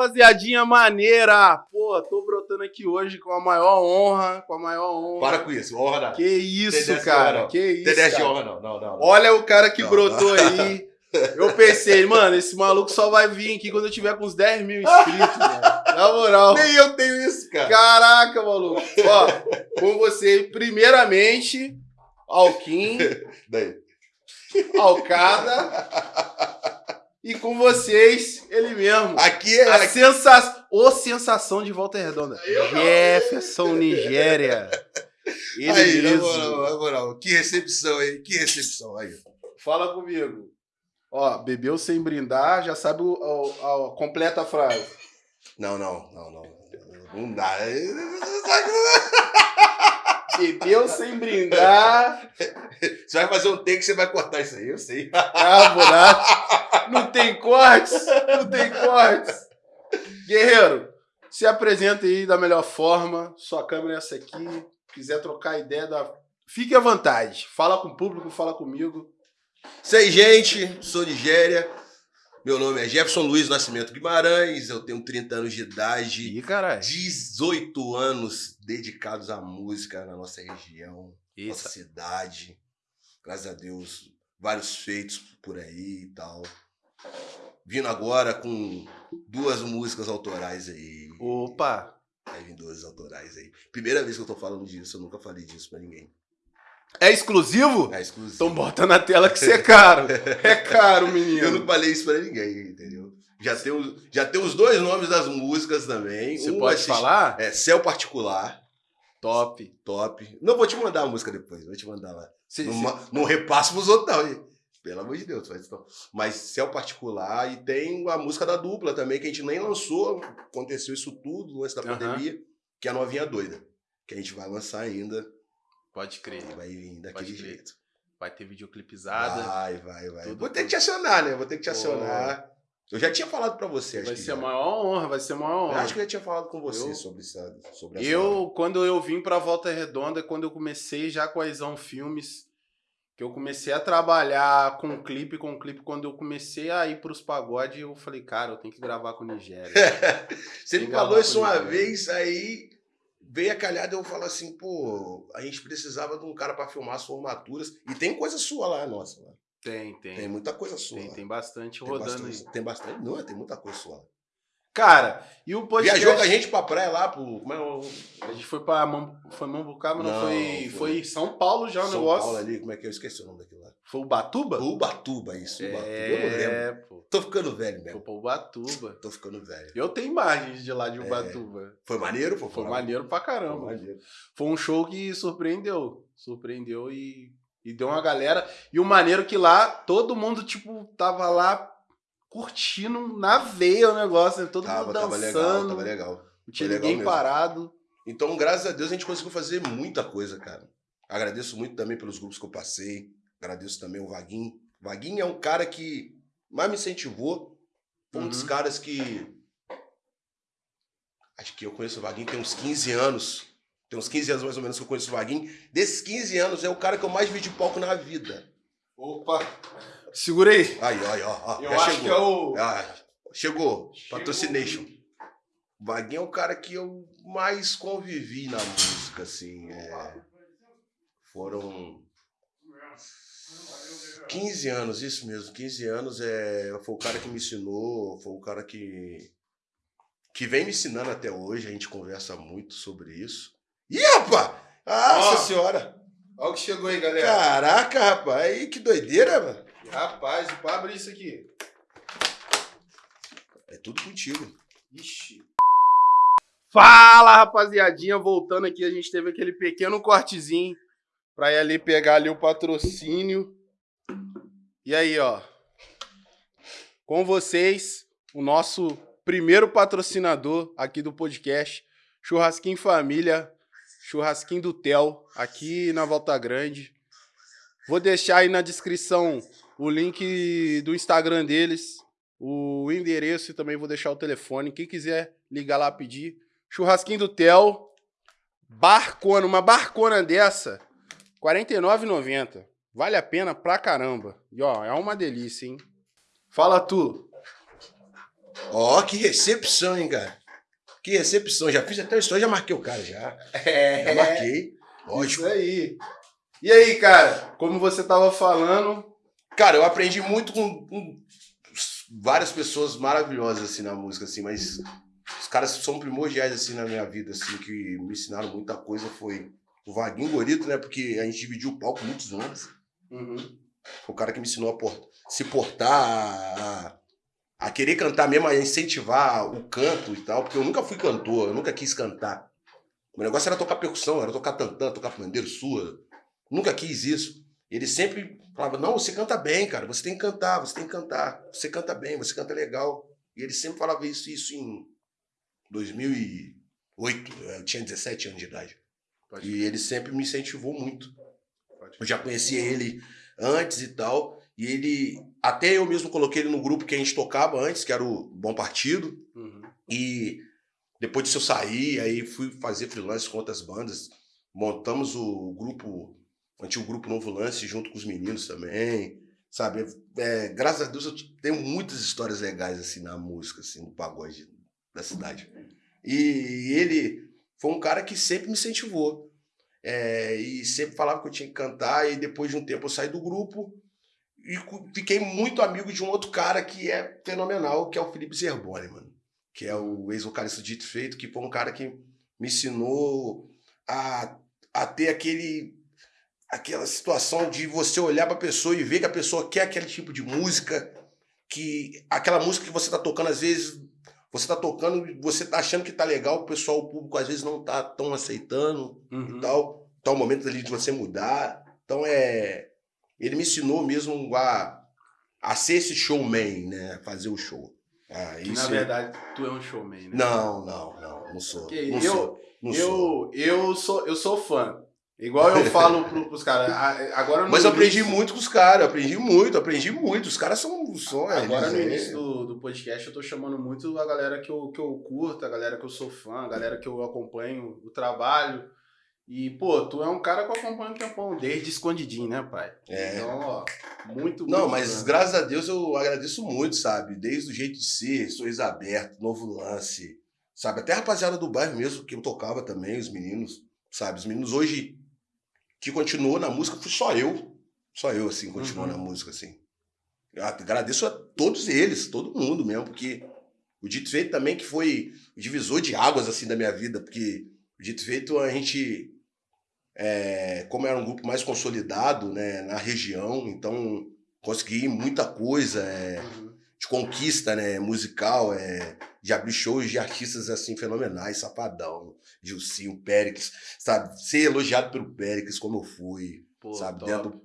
rapaziadinha maneira! Pô, tô brotando aqui hoje com a maior honra, com a maior honra. Para com isso, honra não. Que isso, cara, não. que isso, de cara. honra não, não, não. não. Olha o cara que Não, brotou aí. Eu pensei, mano, esse maluco só vai vir aqui quando eu tiver com uns 10 mil inscritos, mano. Na moral. Nem eu tenho isso, cara. Caraca, maluco. Ó, com você, primeiramente, Alquim, Daí. Alcada. E com vocês, ele mesmo. Aqui é. A sensação. Ô, sensação de volta redonda. Jefferson Nigéria. Ele Aí, na mesmo. moral, na moral. Que recepção aí, que recepção aí. Fala comigo. Ó, bebeu sem brindar, já sabe o, o- a completa frase. Não, não, não, não. Não dá. Bebeu sem brindar. Você vai fazer um take, você vai cortar isso aí, eu sei. Ah, buraco. Não tem cortes. Não tem cortes. Guerreiro, se apresenta aí da melhor forma. Sua câmera é essa aqui. Quiser trocar ideia, dá... fique à vontade. Fala com o público, fala comigo. Sei, gente, sou Nigéria. Meu nome é Jefferson Luiz Nascimento Guimarães, eu tenho 30 anos de idade, Ih, caralho. 18 anos dedicados à música na nossa região, nossa Eita. cidade. Graças a Deus, vários feitos por aí e tal. Vindo agora com duas músicas autorais aí. Opa. Vai vir duas autorais aí. Primeira vez que eu tô falando disso, eu nunca falei disso pra ninguém. É exclusivo? É exclusivo. Então bota na tela que você é caro. É caro, Eu menino. não falei isso pra ninguém, entendeu? Já tem, os, já tem os dois nomes das músicas também. Você Um pode falar? É Céu Particular, Top. top. Não vou te mandar a música depois, vou te mandar lá. Cê- Não, ma- não repasso pros outros, não. Pelo amor de Deus, faz isso não. Mas Céu Particular e tem a música da dupla também, que a gente nem lançou. Aconteceu isso tudo antes da Aham. pandemia, que é a Novinha Doida. Que a gente vai lançar ainda Pode crer. vai vir daquele jeito. Vai ter videoclipizada. Vai, vai, vai. Tudo, Vou ter que te acionar, né? Vou ter que te Pô. acionar. Eu já tinha falado pra você, acho vai ser a maior honra, vai ser a maior Eu honra. acho que eu já tinha falado com você Eu- sobre, essa, sobre essa. Eu, quando eu vim pra Volta Redonda, quando eu comecei já com a Isão Filmes, que eu comecei a trabalhar com clipe, com clipe, quando eu comecei a ir pros pagodes, eu falei, cara, eu tenho que gravar com o Nigéria. Você me falou isso uma né? vez, aí veio a calhada eu falo assim, pô, a gente precisava de um cara pra filmar as formaturas. E tem coisa sua lá, nossa. Lá. Tem, tem. Tem muita coisa sua. Tem, lá. tem bastante Tem rodando bastante, aí. tem bastante. Não, tem muita coisa sua. Cara, e o podcast... Viajou com a gente pra praia lá, pro. Como é o. A gente foi pra Mam... foi Mambucaba, não, Não, foi... foi- foi São Paulo já o São negócio. Paulo ali, como é que é? Eu esqueci o nome daquilo lá. Foi Ubatuba? Ubatuba, isso. Ubatuba. Eu não lembro. É, pô. Tô ficando velho Foi mesmo. pra Ubatuba. Tô ficando velho. Eu tenho imagens de lá de Ubatuba. Foi maneiro? Foi, Foi Foi maneiro pra Foi caramba. maneiro. Foi um show que surpreendeu. Surpreendeu e, e deu uma galera. E o maneiro que lá, todo mundo, tipo, tava lá curtindo na veia o negócio, né? Todo Tava, mundo tava legal, dançando. tava legal. Não tinha legal ninguém mesmo. parado. Então, graças a Deus, a gente conseguiu fazer muita coisa, cara. Agradeço muito também pelos grupos que eu passei. Agradeço também o Vaguinho. Vaguinho é um cara que mais me incentivou. Foi um dos Uhum. caras que. Acho que eu conheço o Vaguinho tem uns 15 anos. Tem uns 15 anos mais ou menos que eu conheço o Vaguinho. Desses 15 anos, é o cara que eu mais vi de palco na vida. Opa! Segura aí. Aí, ó, ó, ó. Eu já acho chegou. que é o. Ah, chegou. Chegou. Patrocination. O Vaguinho é o cara que eu mais convivi na música, assim. é. Foram 15 anos, isso mesmo. 15 anos é, foi o cara que me ensinou, foi o cara que, que vem me ensinando até hoje. A gente conversa muito sobre isso. Ih, rapaz! Nossa Ó. senhora! Olha o que chegou aí, galera. Caraca, rapaz! Aí, que doideira, mano! Rapaz, pra abrir isso aqui. É tudo contigo. Ixi. Fala, rapaziadinha. Voltando aqui, a gente teve aquele pequeno cortezinho pra ir ali pegar ali o patrocínio. E aí, ó. Com vocês, o nosso primeiro patrocinador aqui do podcast, Churrasquinho Família, Churrasquinho do Tel, aqui na Volta Grande. Vou deixar aí na descrição o link do Instagram deles, o endereço e também vou deixar o telefone. Quem quiser ligar lá pedir. Churrasquinho do Tel. Barcona, uma barcona dessa, R$ 49,90. Vale a pena pra caramba. E ó, é uma delícia, hein? Fala tu. Ó, que recepção, hein, cara? Que recepção. Já fiz até o já marquei o cara, já. É, Já marquei. Ótimo. Isso aí. E aí, cara, como você tava falando, Cara, eu aprendi muito com, com várias pessoas maravilhosas, assim, na música, assim, mas os caras são primordiais, assim, na minha vida, assim, que me ensinaram muita coisa foi o Vaguinho Gorito, né? Porque a gente dividiu o palco muitos anos. Uhum. Foi o cara que me ensinou a por- se portar, a, a querer cantar mesmo, a incentivar o canto e tal, porque eu nunca fui cantor, eu nunca quis cantar. O negócio era tocar percussão, era tocar tantã, tocar pandeiro, sua. Nunca quis isso. Ele sempre falava, não, você canta bem, cara, você tem que cantar, você tem que cantar. Você canta bem, você canta legal. E ele sempre falava isso, isso em 2008, eu tinha 17 anos de idade. Pode E ele sempre me incentivou muito. Eu já conhecia ele antes e tal. E ele. Até eu mesmo coloquei ele no grupo que a gente tocava antes, que era o Bom Partido. Uhum. E depois disso eu saí, aí fui fazer freelance com outras bandas. Montamos o grupo, o antigo grupo Novo Lance, junto com os meninos também. Sabe? É, graças a Deus eu tenho muitas histórias legais assim na música, assim, no pagode da cidade. E ele foi um cara que sempre me incentivou. É, e sempre falava que eu tinha que cantar, e depois de um tempo eu saí do grupo e fiquei muito amigo de um outro cara que é fenomenal, que é o Felipe Zerboni, mano. Que é o ex-vocalista Dito Feito, que foi um cara que me ensinou a, a ter aquele aquela situação de você olhar pra pessoa e ver que a pessoa quer aquele tipo de música, que aquela música que você tá tocando, às vezes, você tá tocando e você tá achando que tá legal, o pessoal, o público, às vezes não tá tão aceitando Uhum. e tal. Tá o momento ali de você mudar. Então é. Ele me ensinou mesmo a, a ser esse showman, né? A fazer o show. Ah, isso na verdade, tu é um showman, né? Não, não, não, não sou. Não eu- sou. Não sou. Eu, eu, sou, eu sou fã. Igual eu falo pro, pros caras. Agora Mas eu aprendi início- muito com os caras, aprendi muito, aprendi muito. Os caras são. são Agora eles, no é- início do, do podcast eu tô chamando muito a galera que eu, que eu curto, a galera que eu sou fã, a galera que eu acompanho o trabalho. E, pô, tu é um cara que eu acompanho um tempão, desde escondidinho, né, pai? É. Então, ó, muito, Não, muito mas graças a Deus eu agradeço muito, sabe? Desde o jeito de ser, sorriso aberto, novo lance, sabe? Até a rapaziada do bairro mesmo, que eu tocava também, os meninos, sabe? Os meninos hoje que continuou na música, fui só eu. Só eu, assim, continuou Uhum. na música, assim. Eu agradeço a todos eles, todo mundo mesmo, porque o Dito Feito também que foi o divisor de águas, assim, da minha vida, porque o Dito Feito a gente, é, como era um grupo mais consolidado, né, na região, então consegui muita coisa, é, Uhum. De conquista, né, musical, é, de abrir shows de artistas assim fenomenais, Safadão, Gilcinho, Péricles, sabe, ser elogiado pelo Péricles como eu fui, Pô, sabe, top. dentro,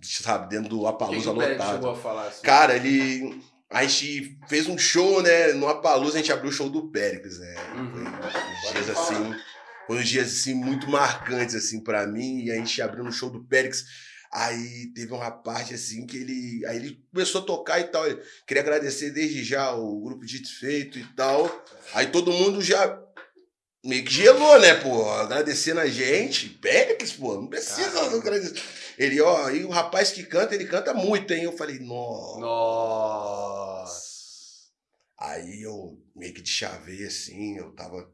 sabe, dentro do Apalusa lotado. assim? Cara, ele a gente fez um show, né, no Apalusa a gente abriu o show do Péricles, né, Uhum. foi dias assim, foi uns dias assim muito marcantes assim para mim, e a gente abriu no show do Péricles Aí teve uma parte assim que ele. Aí ele começou a tocar e tal. Ele, queria agradecer desde já o grupo Dito Feito e tal. Aí todo mundo já meio que gelou, né, pô? Agradecendo a gente. Péricles, pô, não precisa Caramba. agradecer. Ele, ó, e o rapaz que canta, ele canta muito, hein? Eu falei, nossa. Nossa. Aí eu meio que de chavei assim, eu tava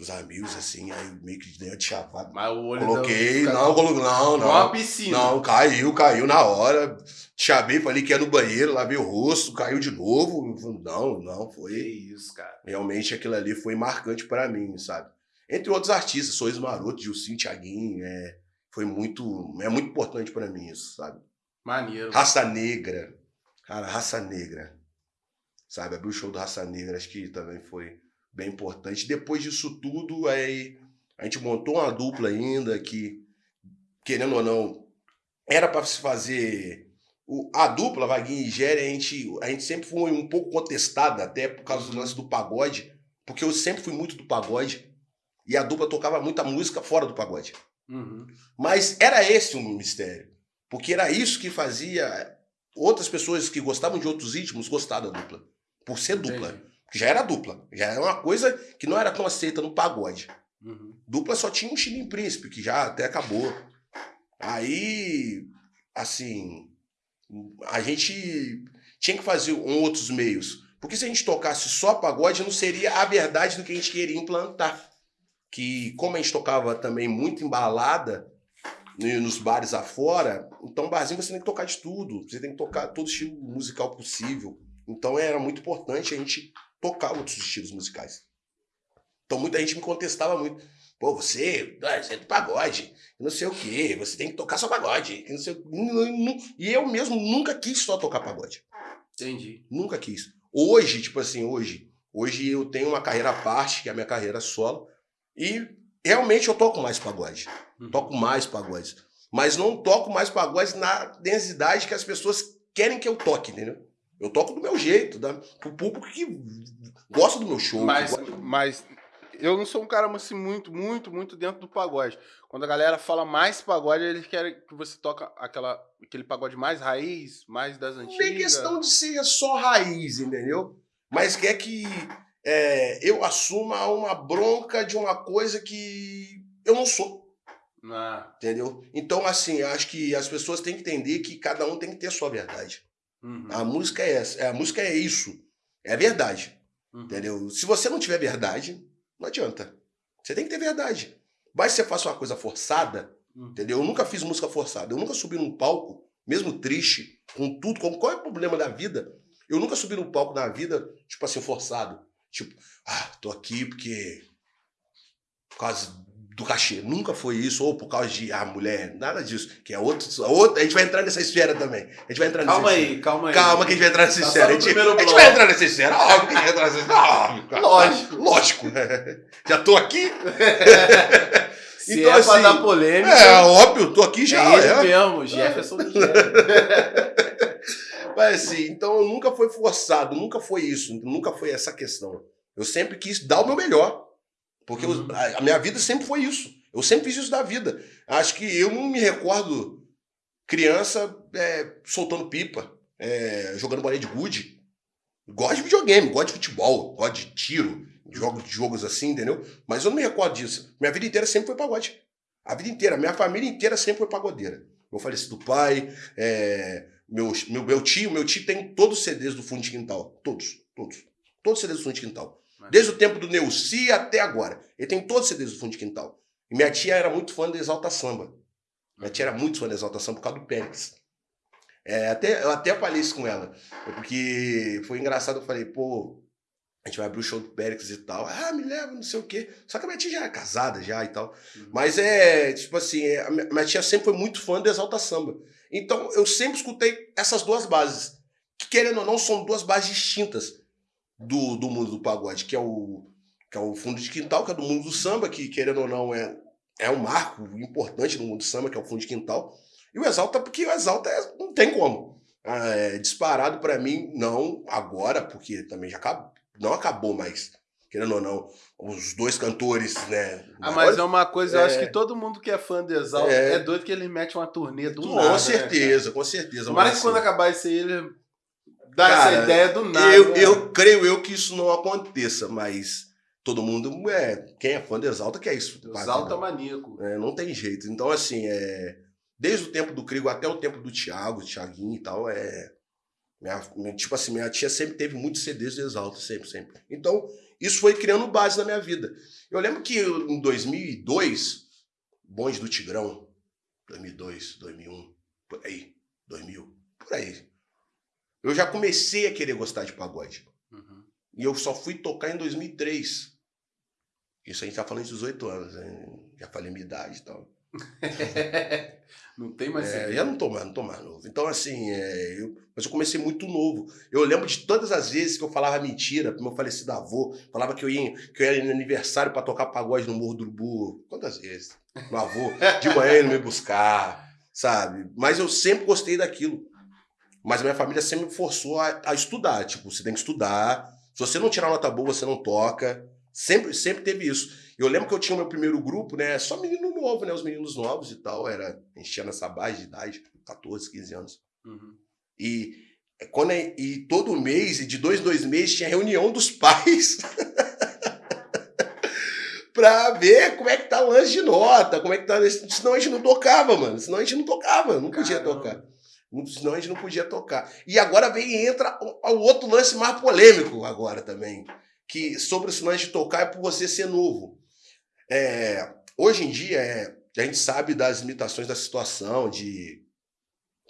os amigos assim, aí meio que dei uma de chavada. Mas o olho Coloquei, não, coloquei, não, uma não. piscina. Não, caiu, caiu na hora. Chavei, falei que ia no banheiro, lavei o rosto, caiu de novo. Não, não, Que foi. isso, cara. Realmente aquilo ali foi marcante pra mim, sabe? Entre outros artistas, Sorriso Maroto, Gilcinho, Thiaguinho, é, foi muito. É muito importante pra mim isso, sabe? Maneiro. Raça Negra. Cara, Raça Negra. Sabe? Abrir o show do Raça Negra, acho que também foi bem importante. Depois disso tudo, aí a gente montou uma dupla ainda que, querendo ou não, era para se fazer. o- a dupla, Vaguinho e Géria, a gente, a gente sempre foi um pouco contestada, até por causa do lance do pagode, porque eu sempre fui muito do pagode. E a dupla tocava muita música fora do pagode. Uhum. Mas era esse o mistério. Porque era isso que fazia outras pessoas que gostavam de outros ritmos gostar da dupla. Por ser dupla. Entendi. Já era dupla. Já era uma coisa que não era tão aceita no pagode. Uhum. Dupla só tinha um Chilim Príncipe, que já até acabou. Aí, assim, a gente tinha que fazer um outros meios. Porque se a gente tocasse só pagode, não seria a verdade do que a gente queria implantar. Que, como a gente tocava também muito embalada nos bares afora, então barzinho você tem que tocar de tudo. Você tem que tocar todo estilo musical possível. Então era muito importante a gente tocar outros estilos musicais. Então muita gente me contestava muito. Pô, você, ah, você é do pagode, não sei o quê, você tem que tocar só pagode. Não sei, e eu mesmo nunca quis só tocar pagode. Entendi. Nunca quis. Hoje, tipo assim, hoje, hoje eu tenho uma carreira à parte, que é a minha carreira solo, e realmente eu toco mais pagode. Uhum. Toco mais pagodes. Mas não toco mais pagodes na densidade que as pessoas querem que eu toque, entendeu? Eu toco do meu jeito, da, pro público que gosta do meu show. Mas, mas eu não sou um cara assim, muito, muito, muito dentro do pagode. Quando a galera fala mais pagode, eles querem que você toca aquela, aquele pagode mais raiz, mais das antigas. Não é questão de ser só raiz, entendeu? Mas quer que é, eu assuma uma bronca de uma coisa que eu não sou. Ah. Entendeu? Então, assim, acho que as pessoas têm que entender que cada um tem que ter a sua verdade. Uhum. A música é essa. A música é isso. É a verdade. Uhum. Entendeu? Se você não tiver verdade, não adianta. Você tem que ter verdade. Vai se você faça uma coisa forçada, hum. entendeu? Eu nunca fiz música forçada. Eu nunca subi num palco, mesmo triste, com tudo, com qual é o problema da vida. Eu nunca subi num palco na vida, tipo assim, forçado. Tipo, ah, tô aqui porque. Por causa do cachê. Nunca foi isso, ou por causa de ah, mulher, nada disso. Que é outro, outro. A gente vai entrar nessa esfera também. A gente vai entrar calma aí, esfera. Calma aí, calma que a gente vai entrar nessa tá esfera. A gente, a gente vai entrar nessa esfera. Óbvio que a gente vai entrar nessa esfera. Óbvio, Lógico. Lógico. Já tô aqui. Se então, é assim, pra dar polêmica. É, óbvio, tô aqui já. É ele é. mesmo, Jefferson do Mas assim, então nunca foi forçado, nunca foi isso, nunca foi essa questão. Eu sempre quis dar o meu melhor. Porque uhum. eu, a minha vida sempre foi isso. Eu sempre fiz isso da vida. Acho que eu não me recordo criança é, soltando pipa, é, jogando bolinha de gude. Gosto de videogame, gosto de futebol, gosto de tiro, jogos, jogos assim, entendeu? Mas eu não me recordo disso. Minha vida inteira sempre foi pagode. A vida inteira, minha família inteira sempre foi pagodeira. Meu falecido pai, é, meu, meu, meu tio, meu tio tem todos os CDs do fundo de quintal. Todos, todos. Todos os CDs do fundo de quintal. Desde o tempo do Neuci até agora. Ele tem todos os CDs do fundo de quintal. E minha tia era muito fã do Exalta Samba. Minha tia era muito fã do Exalta Samba por causa do Pérez. É, até, eu até falei isso com ela. Porque foi engraçado, eu falei, pô, a gente vai abrir o show do Pérez e tal. Ah, me leva, não sei o quê. Só que a minha tia já era casada já e tal. Uhum. Mas é, tipo assim, a minha tia sempre foi muito fã do Exalta Samba. Então eu sempre escutei essas duas bases. Que querendo ou não, são duas bases distintas do, do mundo do pagode, que é o que é o fundo de quintal, que é do mundo do samba, que querendo ou não é, é um marco importante no mundo do samba, que é o fundo de quintal. E o Exalta, porque o Exalta é, não tem como. Ah, é, disparado para mim, não agora, porque também já acabou, não acabou mais. Querendo ou não, os dois cantores, né? Ah, mas é uma coisa, é, eu acho que todo mundo que é fã do Exalta é, é doido que ele mete uma turnê do com nada. Com certeza, né, com certeza. Mas, mas quando acabar isso aí, ele dá cara, essa ideia do nada. Eu, né? eu creio eu que isso não aconteça, mas todo mundo é quem é fã do Exalta quer isso. Exalta maníaco. É, não tem jeito. Então assim, é desde o tempo do Crigo até o tempo do Thiago, Thiaguinho e tal, é minha, tipo assim, minha tia sempre teve muitos CDs do Exalta, sempre, sempre. Então, isso foi criando base na minha vida. Eu lembro que em 2002, Bonde do Tigrão, 2002, 2001, por aí, 2000, por aí. Eu já comecei a querer gostar de pagode. Uhum. E eu só fui tocar em 2003. Isso a gente tá falando de 18 anos, né? Já falei minha idade e tal. não tem mais. É, já não tô mais, não tô mais novo. Então, assim, é, eu, mas eu comecei muito novo. Eu lembro de todas as vezes que eu falava mentira pro meu falecido avô, falava que eu ia, que eu ia no aniversário para tocar pagode no Morro do Urubu. Quantas vezes? Meu avô, de manhã ele me buscar, sabe? Mas eu sempre gostei daquilo. Mas a minha família sempre me forçou a, a estudar. Tipo, você tem que estudar. Se você não tirar nota boa, você não toca. Sempre, sempre teve isso. Eu lembro que eu tinha o meu primeiro grupo, né? Só menino novo, né? Os meninos novos e tal. Era, a gente tinha nessa base de idade, 14, 15 anos. Uhum. E, quando, é, e todo mês, e de dois, dois meses, tinha reunião dos pais. pra ver como é que tá o lance de nota, como é que tá. Senão a gente não tocava, mano. Senão a gente não tocava, não podia Caramba. tocar. Senão a gente não podia tocar. E agora vem e entra o, outro lance mais polêmico agora também. Que sobre esse lance de tocar é por você ser novo. É, hoje em dia, é, a gente sabe das limitações da situação, de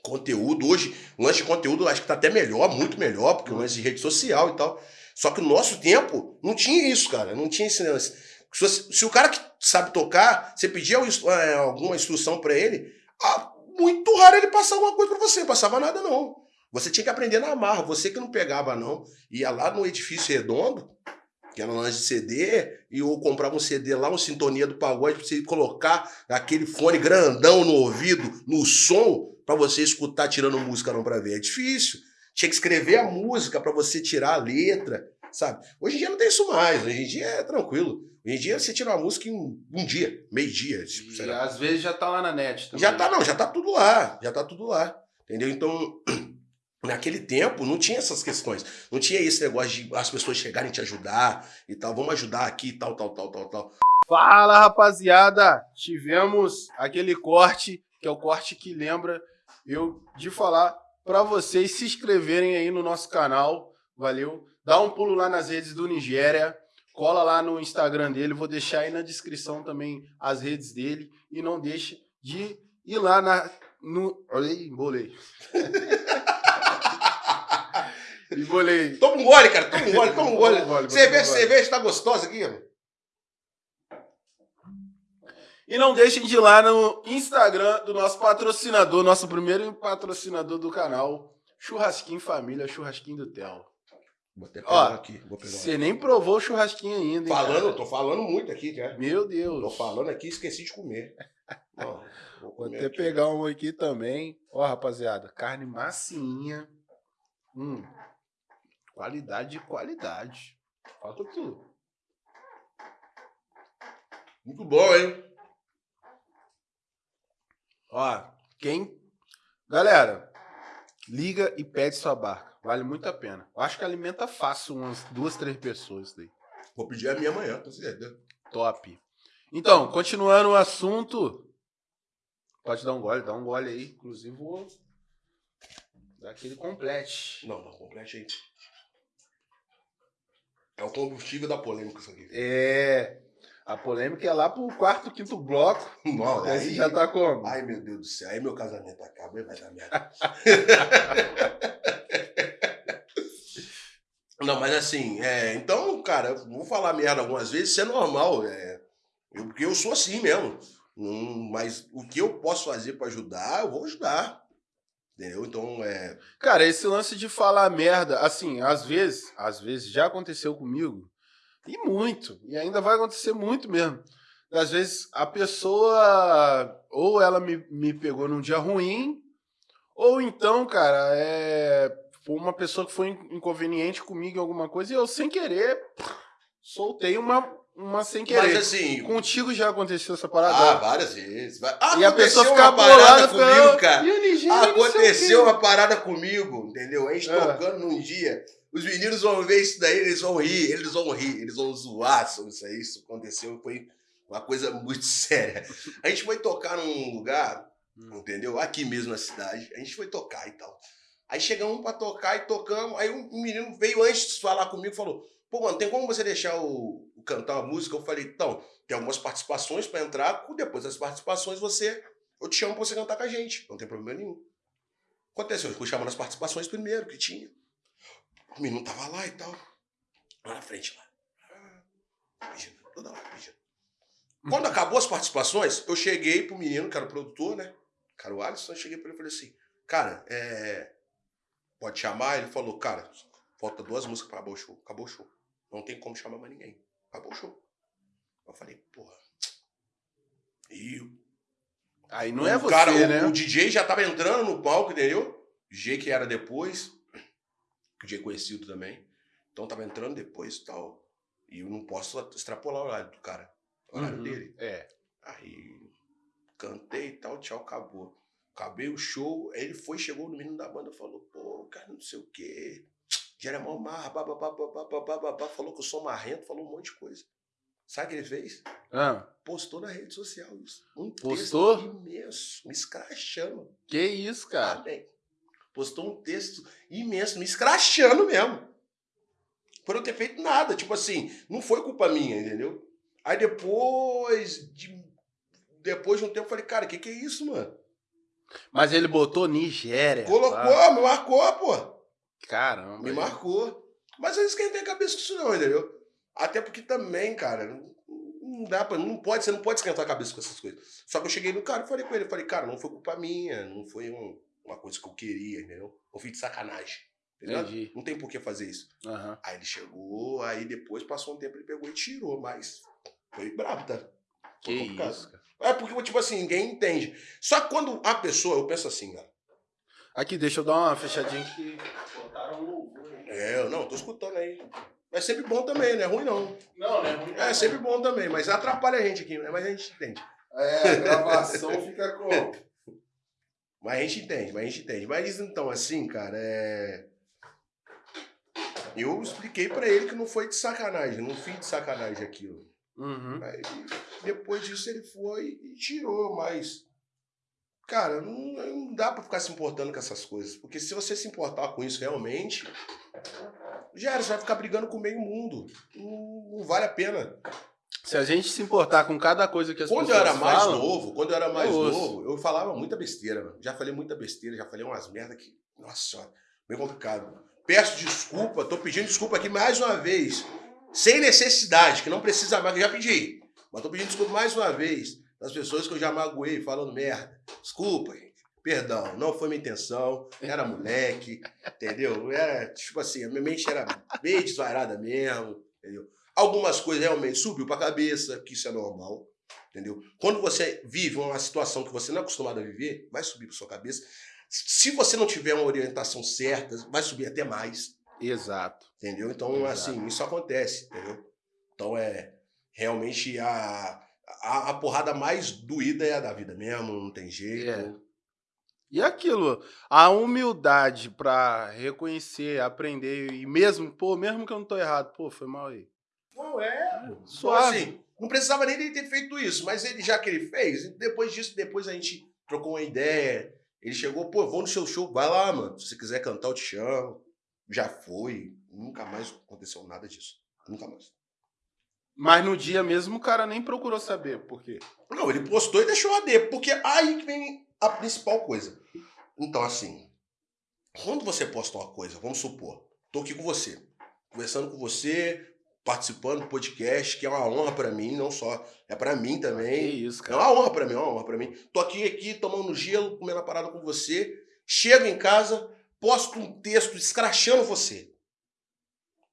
conteúdo. Hoje, o lance de conteúdo acho que está até melhor, muito melhor, porque o lance de rede social e tal. Só que no nosso tempo não tinha isso, cara. Não tinha esse lance. Se, se o cara que sabe tocar, você pedia é, alguma instrução para ele, ah, muito raro ele passar alguma coisa para você. Passava nada, não. Você tinha que aprender na marra. Você que não pegava, não. Ia lá no edifício redondo, que era um lance de CD, e eu comprava um CD lá, uma sintonia do pagode, pra você colocar aquele fone grandão no ouvido, no som, para você escutar tirando música não para ver. É difícil. Tinha que escrever a música para você tirar a letra, sabe? Hoje em dia não tem isso mais. Hoje em dia é tranquilo. Hoje em dia você tira uma música em um dia, meio dia. Tipo, e às vezes já tá lá na net também. Já tá, não, já tá tudo lá. Já tá tudo lá. Entendeu? Então, naquele tempo não tinha essas questões. Não tinha esse negócio de as pessoas chegarem te ajudar e tal. Vamos ajudar aqui, tal, tal, tal, tal, tal. Fala, rapaziada! Tivemos aquele corte, que é o corte que lembra eu de falar para vocês se inscreverem aí no nosso canal, valeu? Dá um pulo lá nas redes do Nigéria, cola lá no Instagram dele, vou deixar aí na descrição também as redes dele e não deixe de ir lá na no, olha aí, embolei. embolei. Toma um gole, cara, toma um gole, toma um gole. Cerveja, cerveja tá gostosa aqui, mano. E não deixem de ir lá no Instagram do nosso patrocinador, nosso primeiro patrocinador do canal, Churrasquinho Família, Churrasquinho do Theo. Vou até pegar Ó, aqui. Você nem provou o churrasquinho ainda, hein, Falando, cara? tô falando muito aqui, cara. Meu Deus. Tô falando aqui esqueci de comer. Ó, vou, vou até aqui. pegar um aqui também. Ó, rapaziada, carne massinha. Hum. Qualidade de qualidade. Falta tudo. Muito bom, hein? Ó, quem. Galera, liga e pede sua barca. Vale muito a pena. Eu acho que alimenta fácil umas duas, três pessoas daí. Vou pedir a minha amanhã, com certeza. Top. Então, continuando o assunto. Pode dar um gole, dá um gole aí. Inclusive, vou dar aquele complete. Não, não, complete aí. É o combustível da polêmica isso aqui. É. A polêmica é lá pro quarto, quinto bloco. Não, aí já tá como? Ai, meu Deus do céu. Aí meu casamento acaba e vai dar merda. Não, mas assim, é, então, cara, vou falar merda algumas vezes, isso é normal. É, eu, porque eu sou assim mesmo. Hum, mas o que eu posso fazer para ajudar, eu vou ajudar. Entendeu? Então, é. Cara, esse lance de falar merda, assim, às vezes, às vezes já aconteceu comigo e muito. E ainda vai acontecer muito mesmo. Às vezes a pessoa, ou ela me, me pegou num dia ruim, ou então, cara, é foi uma pessoa que foi inconveniente comigo em alguma coisa e eu, sem querer, soltei uma, uma sem querer. Mas assim. Contigo já aconteceu essa parada? Ah, várias vezes. Ah, e a pessoa fica bolada comigo, cara. Aconteceu uma parada comigo, entendeu? A gente é. tocando num dia. Os meninos vão ver isso daí, eles vão rir, eles vão rir, eles vão zoar sobre isso aí. Isso aconteceu, foi uma coisa muito séria. A gente foi tocar num lugar, hum. entendeu? Aqui mesmo na cidade. A gente foi tocar e tal. Aí chegamos pra tocar e tocamos. Aí um menino veio antes de falar comigo e falou: Pô, mano, tem como você deixar o, o cantar uma música? Eu falei: Então, tem algumas participações para entrar. Depois das participações, você. Eu te chamo pra você cantar com a gente. Não tem problema nenhum. Aconteceu, eu fui chamando as participações primeiro, que tinha. O menino tava lá e tal. Lá na frente, lá. Pedindo, toda hora pedindo. Quando acabou as participações, eu cheguei pro menino, que era o produtor, né? Cara, o Alisson, eu cheguei pra ele e falei assim, cara, é... pode chamar? Ele falou, cara, falta duas músicas pra acabar o show. Acabou o show. Não tem como chamar mais ninguém. Acabou o show. Eu falei, porra. E Aí não é você, cara, né? O, o DJ já tava entrando no palco, entendeu? DJ que era depois que conhecido também. Então tava entrando depois e tal. E eu não posso extrapolar o horário do cara. O horário uhum. dele. É. Aí cantei e tal, tchau, acabou. Acabei o show, aí ele foi, chegou no menino da banda falou, pô, cara, não sei o quê. Jeremão Mar, babá, falou que eu sou marrento, falou um monte de coisa. Sabe o que ele fez? Ah. Postou na rede social isso. Um Postou? imenso, me escrachando. Que isso, cara? Amém. postou um texto imenso, me escrachando mesmo. Por eu ter feito nada. Tipo assim, não foi culpa minha, entendeu? Aí depois de, depois de um tempo eu falei, cara, o que, que é isso, mano? Mas ele botou Nigéria. Colocou, me marcou, pô. Caramba. Me marcou. Mas eu esquentei a cabeça com isso não, entendeu? Até porque também, cara, não dá pra, não pode, você não pode esquentar a cabeça com essas coisas. Só que eu cheguei no cara e falei com ele, falei, cara, não foi culpa minha, não foi um, uma coisa que eu queria, entendeu? Eu fiz de sacanagem. Entendeu? Não tem por que fazer isso. Uhum. Aí ele chegou, aí depois passou um tempo, ele pegou e tirou, mas foi brabo, tá? Foi que complicado. isso, cara. É porque, tipo assim, ninguém entende. Só que quando a pessoa, eu penso assim, cara. Aqui, deixa eu dar uma fechadinha que botaram É, não, tô escutando aí. É sempre bom também, não é ruim não. Não, não é ruim. É, sempre bom também, mas atrapalha a gente aqui, né? Mas a gente entende. É, a gravação fica com. Mas a gente entende, mas a gente entende. Mas então, assim, cara, é. Eu expliquei para ele que não foi de sacanagem, não fiz de sacanagem aquilo. Uhum. Aí, depois disso ele foi e tirou, mas. Cara, não, não dá para ficar se importando com essas coisas. Porque se você se importar com isso realmente, já era, você vai ficar brigando com o meio mundo. Não, não, vale a pena. Se a gente se importar com cada coisa que as quando pessoas Quando eu era mais falam, novo, quando eu era mais eu novo, eu falava muita besteira. Já falei muita besteira, já falei umas merda que. Nossa senhora, bem complicado. Peço desculpa, tô pedindo desculpa aqui mais uma vez. Sem necessidade, que não precisa mais, que eu já pedi. Mas tô pedindo desculpa mais uma vez das pessoas que eu já magoei falando merda. Desculpa, gente. Perdão, não foi minha intenção. Era moleque, entendeu? Era, tipo assim, a minha mente era bem desvairada mesmo, entendeu? Algumas coisas realmente subiu pra cabeça, que isso é normal, entendeu? Quando você vive uma situação que você não é acostumado a viver, vai subir pra sua cabeça. Se você não tiver uma orientação certa, vai subir até mais. Exato. Entendeu? Então, Exato. assim, isso acontece, entendeu? Então, é realmente a, a, a, porrada mais doída é a da vida mesmo, não tem jeito. É. E aquilo, a humildade para reconhecer, aprender e mesmo, pô, mesmo que eu não tô errado, pô, foi mal aí. Não, é. Só assim, não precisava nem ter feito isso, mas ele já que ele fez, depois disso, depois a gente trocou uma ideia, ele chegou, pô, vou no seu show, vai lá, mano. Se você quiser cantar, eu te chamo. Já foi. Nunca mais aconteceu nada disso. Nunca mais. Mas no dia mesmo o cara nem procurou saber por quê. Não, ele postou e deixou a D, porque aí que vem a principal coisa. Então, assim, quando você posta uma coisa, vamos supor, tô aqui com você, conversando com você, participando do podcast, que é uma honra para mim, não só, é para mim também. Que isso, cara. É uma honra para mim, é uma honra para mim. Tô aqui aqui tomando gelo, comendo a parada com você, chego em casa, posto um texto escrachando você.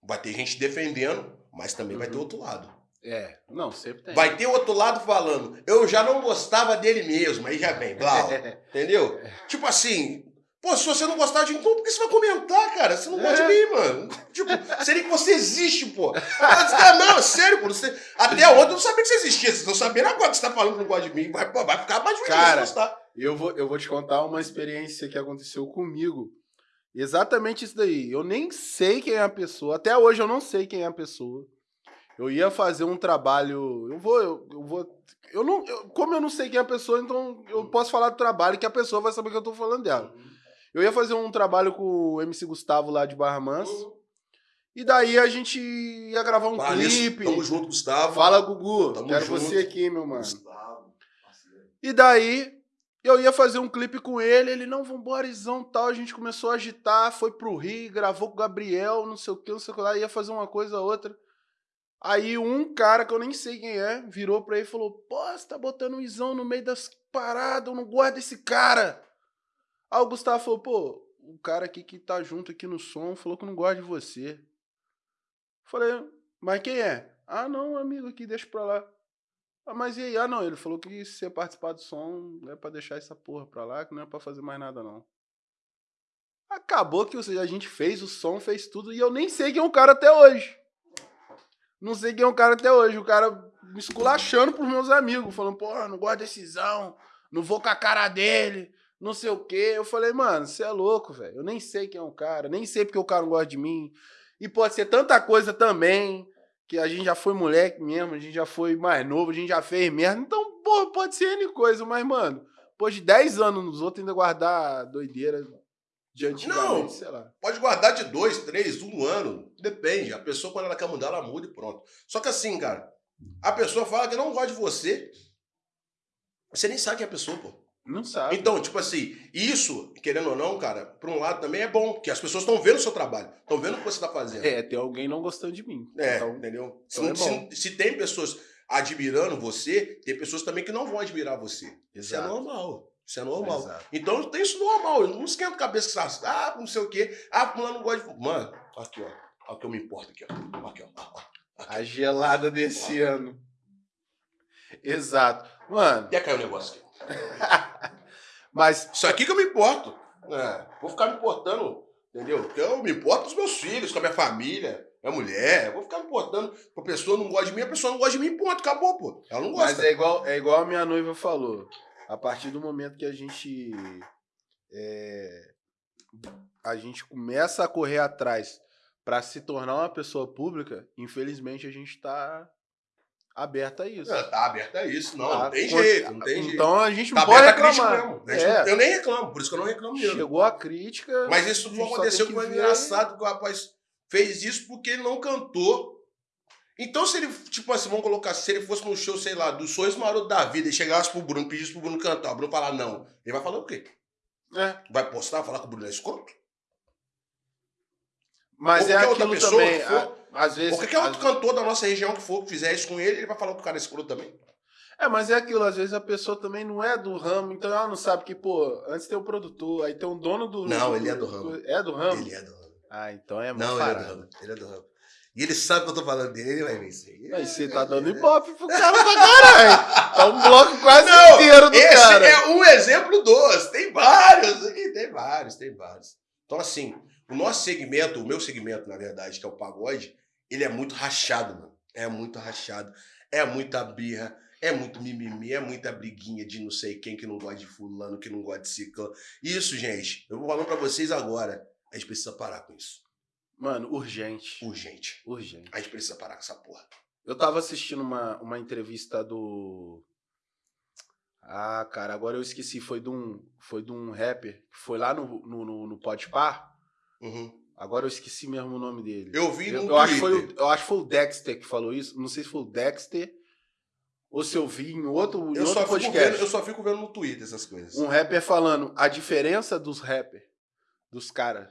Vai ter gente defendendo, mas também uhum. vai ter uhum. outro lado. É, não, sempre tem. Vai ter outro lado falando, eu já não gostava dele mesmo, aí já vem, blau, entendeu? Tipo assim, Pô, se você não gostar de mim, então por que você vai comentar, cara? Você não é. gosta de mim, mano. Tipo, seria que você existe, pô. Ah, não, é sério, pô. Você... Até ontem eu não sabia que você existia. Vocês estão sabendo agora que você tá falando que não gosta de mim. Vai, vai ficar mais difícil cara, gostar. Eu vou, eu vou te contar uma experiência que aconteceu comigo. Exatamente isso daí. Eu nem sei quem é a pessoa. Até hoje eu não sei quem é a pessoa. Eu ia fazer um trabalho. Eu vou. Eu, eu vou. Eu não. Eu, como eu não sei quem é a pessoa, então eu posso falar do trabalho que a pessoa vai saber que eu tô falando dela. Uhum. Eu ia fazer um trabalho com o MC Gustavo lá de Barra Mansa. Uhum. E daí a gente ia gravar um Fala clipe. Tamo junto, Gustavo. Fala, Gugu. Tamo Quero junto. você aqui, meu mano. Gustavo. E daí eu ia fazer um clipe com ele, ele, não, vambora, isão, tal. A gente começou a agitar, foi pro Rio, gravou com o Gabriel, não sei o que, não sei o que lá, ia fazer uma coisa outra. Aí um cara que eu nem sei quem é, virou pra ele e falou: Pô, você tá botando um isão no meio das paradas, eu não gosto desse cara. Aí o Gustavo falou, pô, o cara aqui que tá junto aqui no som falou que não gosta de você. Falei, mas quem é? Ah, não, amigo aqui, deixa pra lá. Ah, mas e aí? Ah, não, ele falou que se você participar do som é pra deixar essa porra pra lá, que não é pra fazer mais nada, não. Acabou que a gente fez o som, fez tudo, e eu nem sei quem é o cara até hoje. Não sei quem é o cara até hoje. O cara me esculachando pros meus amigos, falando, porra, não gosto de decisão, não vou com a cara dele não sei o quê. Eu falei, mano, você é louco, velho. Eu nem sei quem é o cara, nem sei porque o cara não gosta de mim. E pode ser tanta coisa também, que a gente já foi moleque mesmo, a gente já foi mais novo, a gente já fez merda. Então, pô, pode ser N coisa, mas, mano, depois de 10 anos nos outros ainda guardar doideira, de antigamente, sei lá. Pode guardar de dois, três, um ano. Depende. A pessoa, quando ela quer mudar, ela muda e pronto. Só que assim, cara, a pessoa fala que não gosta de você. Você nem sabe quem é a pessoa, pô. Não sabe. Então, tipo assim, isso, querendo ou não, cara, por um lado também é bom, porque as pessoas estão vendo o seu trabalho, estão vendo o que você tá fazendo. É, tem alguém não gostando de mim. É, Então, entendeu? então se, é se- se tem pessoas admirando você, tem pessoas também que não vão admirar você. Isso é Exato. normal. Isso é normal. Exato. Então tem isso normal. Eu não esquento a cabeça que você ah, não sei o quê. Ah, fulano não gosta de. Mano, aqui, ó. Olha o que eu me importo aqui, ó. Aqui, ó. ó, ó. A gelada desse ano. Exato. Mano, E aí caiu o negócio aqui. mas Isso aqui que eu me importo. É, vou ficar me importando, entendeu? Porque eu me importo com os meus filhos, com a minha família, minha mulher. Eu vou ficar me importando. A pessoa não gosta de mim, a pessoa não gosta de mim, ponto. Acabou, pô. Ela não Mas gosta. é igual, é igual a minha noiva falou. A partir do momento que a gente é, a gente começa a correr atrás para se tornar uma pessoa pública, infelizmente a gente tá aberto a isso. Tá aberto a isso. Não, Tá? não tem jeito, não tem jeito. Então a gente Tá não pode reclamar. gente É, não- Eu nem reclamo, por isso que eu não reclamo mesmo. chegou a crítica. Mas isso só aconteceu foi ver- engraçado que o rapaz fez isso porque ele não cantou. Então, se ele, tipo assim, vamos colocar, se ele fosse num show, sei lá, dos sonhos marotos da vida e chegasse pro Bruno, pedisse pro Bruno cantar, o Bruno falar não, ele vai falar o quê? É, Vai postar, falar que o Bruno é escroto? mas Ou é aquilo pessoa também. for. a- às vezes. Qualquer outro às- cantor da nossa região que for, que fizer isso com ele, ele vai falar que o cara é escroto também. É, mas é aquilo, às vezes a pessoa também não é do ramo, então ela não sabe que, pô, antes tem o produtor, aí tem o dono do. Não, ele é do ramo. É do ramo? Ele é do ramo. Ah, então é Não, muito ele é do ramo. Ele é do ramo. E ele sabe que eu tô falando dele, ele vai ver isso aí. Aí você tá dando ibope pro cara pra caralho. Tá um bloco quase Não, inteiro do Esse cara. é um exemplo dos. Tem vários aqui, tem vários, tem vários. Então, assim, o nosso segmento, o meu segmento, na verdade, que é o pagode, ele é muito rachado, mano. É muito rachado. É muita birra, é muito mimimi, é muita briguinha de não sei quem que não gosta de fulano, que não gosta de ciclano. Isso, gente, eu vou falando pra vocês agora. A gente precisa parar com isso. Mano, urgente. Urgente. Urgente. A gente precisa parar com essa porra. Eu tava assistindo uma, uma entrevista do. Ah, cara, agora eu esqueci. Foi de um, foi de um rapper que foi lá no, no, no, no Podpah. Uhum. Agora eu esqueci mesmo o nome dele. Eu vi no Eu, acho foi eu acho que foi o Dexter que falou isso. Não sei se foi o Dexter ou se eu vi em outro, em Eu outro só, fico podcast. vendo, eu só fico vendo no Twitter essas coisas. Um rapper falando a diferença dos rappers, dos caras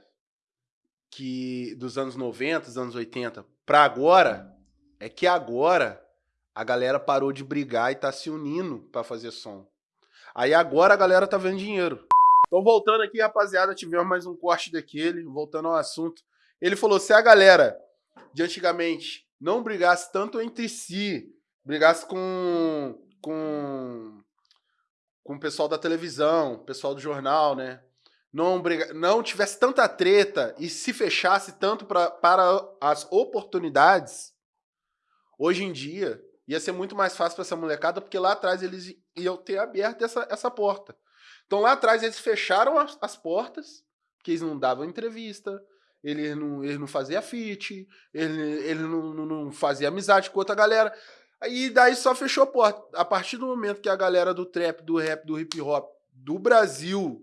que dos anos 90, dos anos 80 pra agora é que agora a galera parou de brigar e tá se unindo pra fazer som. Aí agora a galera tá vendo dinheiro. Então voltando aqui, rapaziada, tivemos mais um corte daquele, voltando ao assunto. Ele falou: se a galera de antigamente não brigasse tanto entre si, brigasse com com com o pessoal da televisão, pessoal do jornal, né? Não, briga, não tivesse tanta treta e se fechasse tanto pra, para as oportunidades, hoje em dia ia ser muito mais fácil para essa molecada, porque lá atrás eles iam ter aberto essa, essa porta. Então lá atrás eles fecharam as, as portas, porque eles não davam entrevista, eles não, eles não faziam fit, ele, ele não, não, não fazia amizade com outra galera. Aí daí só fechou a porta. A partir do momento que a galera do trap, do rap, do hip hop do Brasil,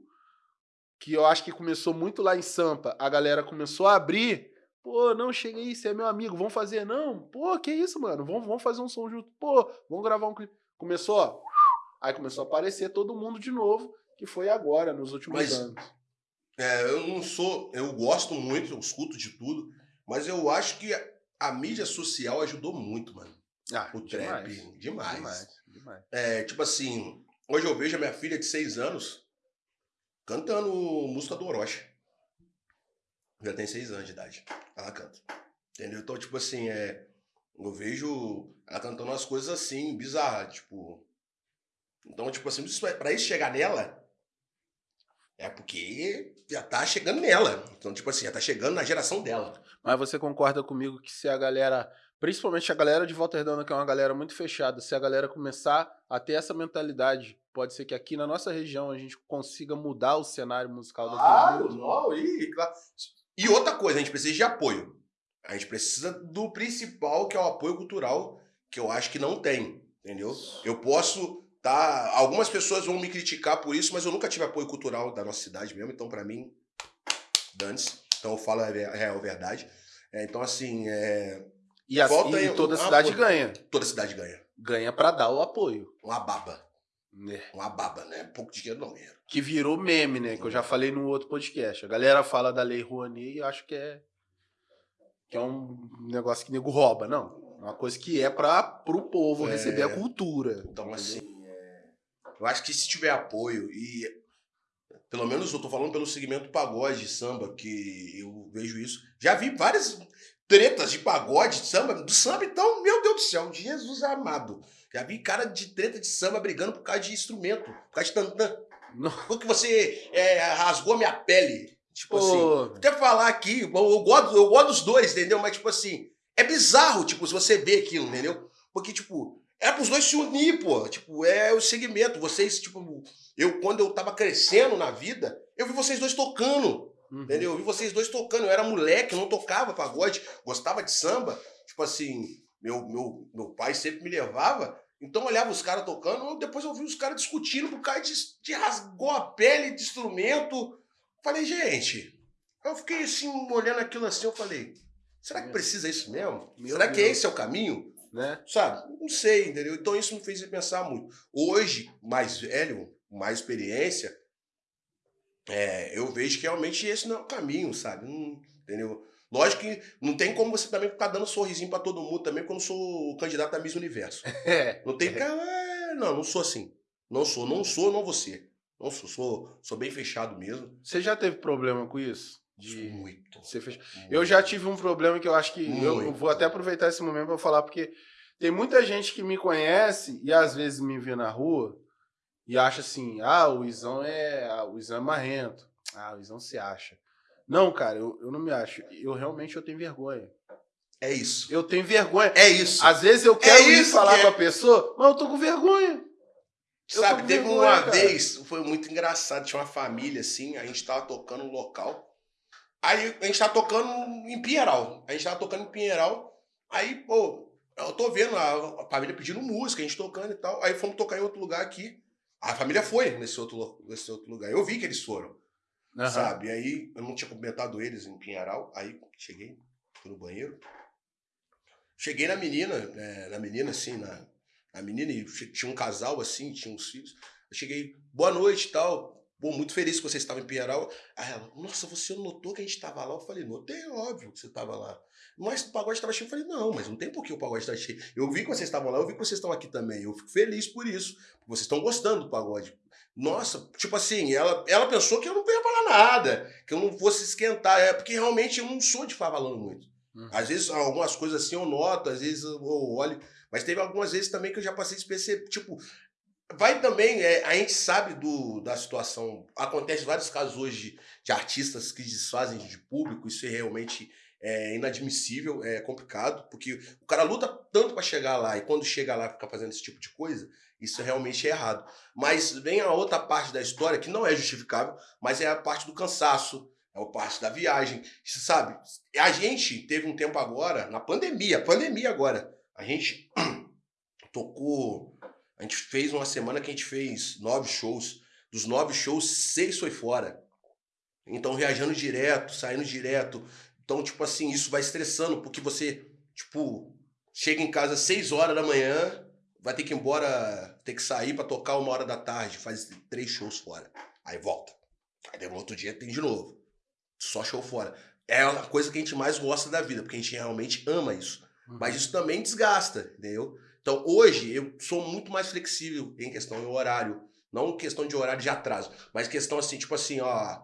que eu acho que começou muito lá em Sampa, a galera começou a abrir. Pô, não, chega aí, você é meu amigo, vamos fazer? Não, pô, que isso, mano? Vamos, vamos fazer um som junto. Pô, vamos gravar um clipe. Começou, ó. Aí começou a aparecer todo mundo de novo, que foi agora, nos últimos Mas- anos. É, eu não sou. Eu gosto muito, eu escuto de tudo, mas eu acho que a, a mídia social ajudou muito, mano. Ah, O trap, demais. Demais, demais. É, tipo assim, hoje eu vejo a minha filha de seis anos cantando música do Orochi. Já tem seis anos de idade. Ela canta. Entendeu? Então, tipo assim, é. Eu vejo ela cantando umas coisas assim, bizarras, tipo. Então, tipo assim, isso, pra isso chegar nela, é porque já tá chegando nela. Então, tipo assim, já tá chegando na geração dela. Mas você concorda comigo que se a galera, principalmente a galera de Volta Redonda, que é uma galera muito fechada, se a galera começar a ter essa mentalidade, pode ser que aqui na nossa região a gente consiga mudar o cenário musical Claro, mundo. não, e, claro. E outra coisa, a gente precisa de apoio. A gente precisa do principal, que é o apoio cultural, que eu acho que não tem, entendeu? Eu posso tá, algumas pessoas vão me criticar por isso, mas eu nunca tive apoio cultural da nossa cidade mesmo, então pra mim dane-se. Então eu falo a a real verdade. É, então, assim, é, E, as- Volta e aí, toda um cidade apoio. ganha. toda cidade ganha. Ganha pra dar o apoio. Uma baba. né? Uma baba, né? Pouco dinheiro não, dinheiro. Que virou meme, né? Que eu já falei no outro podcast. A galera fala da Lei Rouanet e eu acho que é. Que é um negócio que nego rouba. Não. É uma coisa que é para pro povo É. receber a cultura. Então, assim, é, eu acho que se tiver apoio e. Pelo menos eu tô falando pelo segmento pagode, samba, que eu vejo isso. Já vi várias tretas de pagode, de samba, do samba, então, meu Deus do céu, Jesus amado. Já vi cara de treta de samba brigando por causa de instrumento, por causa de tantã. Porque você é, rasgou a minha pele. Tipo assim. Pô, até falar aqui, eu, eu gosto, eu gosto dos dois, entendeu? Mas, tipo assim, é bizarro, tipo, se você vê aquilo, entendeu? Porque, tipo, é pros dois se unir, pô. Tipo, é o segmento. Vocês, tipo, eu, quando eu tava crescendo na vida, eu vi vocês dois tocando, uhum. entendeu? Eu vi vocês dois tocando. Eu era moleque, não tocava pagode, gostava de samba. Tipo assim, meu, meu, meu pai sempre me levava. Então eu olhava os caras tocando, depois eu vi os caras discutindo por causa de, de rasgou a pele de instrumento. Falei, gente, eu fiquei assim, olhando aquilo assim, eu falei, será que precisa isso mesmo? Meu será que Deus. esse é o caminho? Né? Sabe? Não sei, entendeu? Então isso me fez pensar muito. Hoje, mais velho, mais experiência, é, eu vejo que realmente esse não é o caminho, sabe? Não- entendeu? Lógico que não tem como você também ficar dando sorrisinho pra todo mundo também quando eu sou o candidato a Miss Universo. É. Não tem que ficar, "É, não, não sou assim. Não sou, não sou, não você. Não sou, sou, sou bem fechado mesmo. Você já teve problema com isso? De Muito. ser fech... muito. Eu já tive um problema que eu acho que. Eu, eu Muito. vou até aproveitar esse momento para falar, porque tem muita gente que me conhece e às vezes me vê na rua e acha assim: ah, o Izão é. ah, O Izão é marrento. Ah, o Izão se acha. Não, cara, eu, eu não me acho. Eu realmente eu tenho vergonha. É isso. Eu tenho vergonha. É isso. Às vezes eu quero ir isso falar que é. com a pessoa, mas eu tô com vergonha. eu Sabe, teve vergonha, uma cara. vez, foi muito engraçado, tinha uma família assim, a gente tava tocando no local. Aí a gente tava tocando em Pinheiral. A gente tava tocando em Pinheiral. Aí, pô, eu tô vendo a, a família pedindo música, a gente tocando e tal. Aí fomos tocar em outro lugar aqui. A família foi nesse outro, nesse outro lugar. Eu vi que eles foram, Aham. sabe? Aí eu não tinha cumprimentado eles em Pinheiral. Aí cheguei, fui no banheiro. Cheguei na menina, é, na menina assim, na, na menina, e tinha um casal assim, tinha uns filhos. Eu cheguei, boa noite e tal. Pô, muito feliz que você estava em Pinheiral. Aí ela, nossa, você notou que a gente estava lá? Eu falei, notei, óbvio que você estava lá. Mas o pagode estava cheio. Eu falei, não, mas não tem por que o pagode estar cheio. Eu vi que vocês estavam lá, eu vi que vocês estão aqui também. Eu fico feliz por isso. Vocês estão gostando do pagode. Nossa, tipo assim, ela, ela pensou que eu não ia falar nada, que eu não fosse esquentar. É porque realmente eu não sou de ficar falando muito. Uhum. Às vezes, algumas coisas assim eu noto, às vezes eu olho. Mas teve algumas vezes também que eu já passei despercebido. Tipo, vai também, é, a gente sabe do, da situação. Acontece vários casos hoje de, artistas que desfazem de público, isso é realmente é, inadmissível, é complicado, porque o cara luta tanto para chegar lá e quando chega lá fica fazendo esse tipo de coisa, isso realmente é errado. Mas vem a outra parte da história que não é justificável, mas é a parte do cansaço, é a parte da viagem, você sabe? A gente teve um tempo agora, na pandemia, pandemia agora, a gente tocou, a gente fez uma semana que a gente fez nove shows, dos nove shows, seis foi fora. Então, viajando direto, saindo direto. Então, tipo assim, isso vai estressando, porque você, tipo, chega em casa às seis horas da manhã, vai ter que ir embora, ter que sair pra tocar uma hora da tarde, faz três shows fora. Aí volta. Aí no outro dia tem de novo. Só show fora. É a coisa que a gente mais gosta da vida, porque a gente realmente ama isso. Uhum. Mas isso também desgasta, entendeu? Então hoje eu sou muito mais flexível em questão de horário. Não questão de horário de atraso, mas questão assim, tipo assim, ó.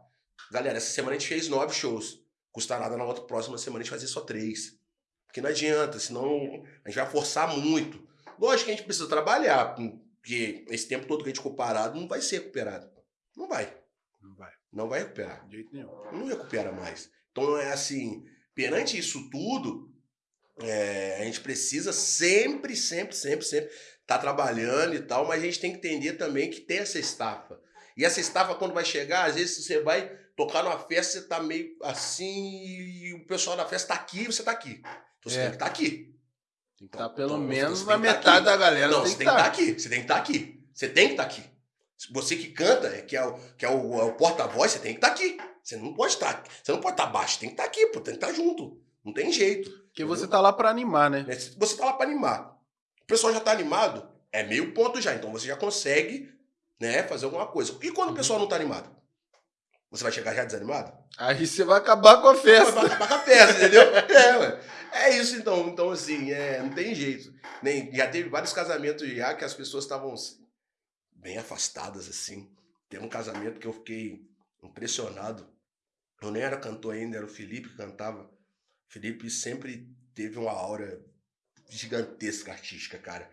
Galera, essa semana a gente fez nove shows. Custa nada na outra próxima semana a gente fazer só três. Porque não adianta, senão a gente vai forçar muito. Lógico que a gente precisa trabalhar, porque esse tempo todo que a gente ficou parado não vai ser recuperado. Não vai. Não vai, Não vai recuperar de jeito nenhum. não recupera mais. Então é assim, perante isso tudo, é, a gente precisa sempre, sempre, sempre, sempre estar trabalhando e tal, mas a gente tem que entender também que tem essa estafa. E essa estafa, quando vai chegar, às vezes você vai tocar numa festa, você tá meio assim, e o pessoal da festa tá aqui e você tá aqui. Então você É. tem que estar aqui. Tem que estar Então, pelo então, menos na tá metade aqui. da galera. Não, tem você que tem que estar tá. aqui. Você tem que estar aqui. Você tem que estar aqui. Você que canta, é, que é o, que é o, é o porta-voz, você tem que estar tá aqui. Você não pode estar. Tá, você não pode estar tá baixo, tem que estar tá aqui, pô, tem que estar tá junto. Não tem jeito. Porque você tá lá para animar, né? É, você tá lá para animar. O pessoal já tá animado, é meio ponto já. Então você já consegue, né, fazer alguma coisa. E quando o uhum. pessoal não tá animado? Você vai chegar já desanimado? Aí você vai acabar com a festa. Vai acabar com a festa, entendeu? é, ué. É isso então. Então, assim, é, não tem jeito. Nem, já teve vários casamentos já que as pessoas estavam bem afastadas, assim. Teve um casamento que eu fiquei impressionado. Eu nem era cantor ainda, era o Felipe que cantava. Felipe sempre teve uma aura gigantesca artística, cara.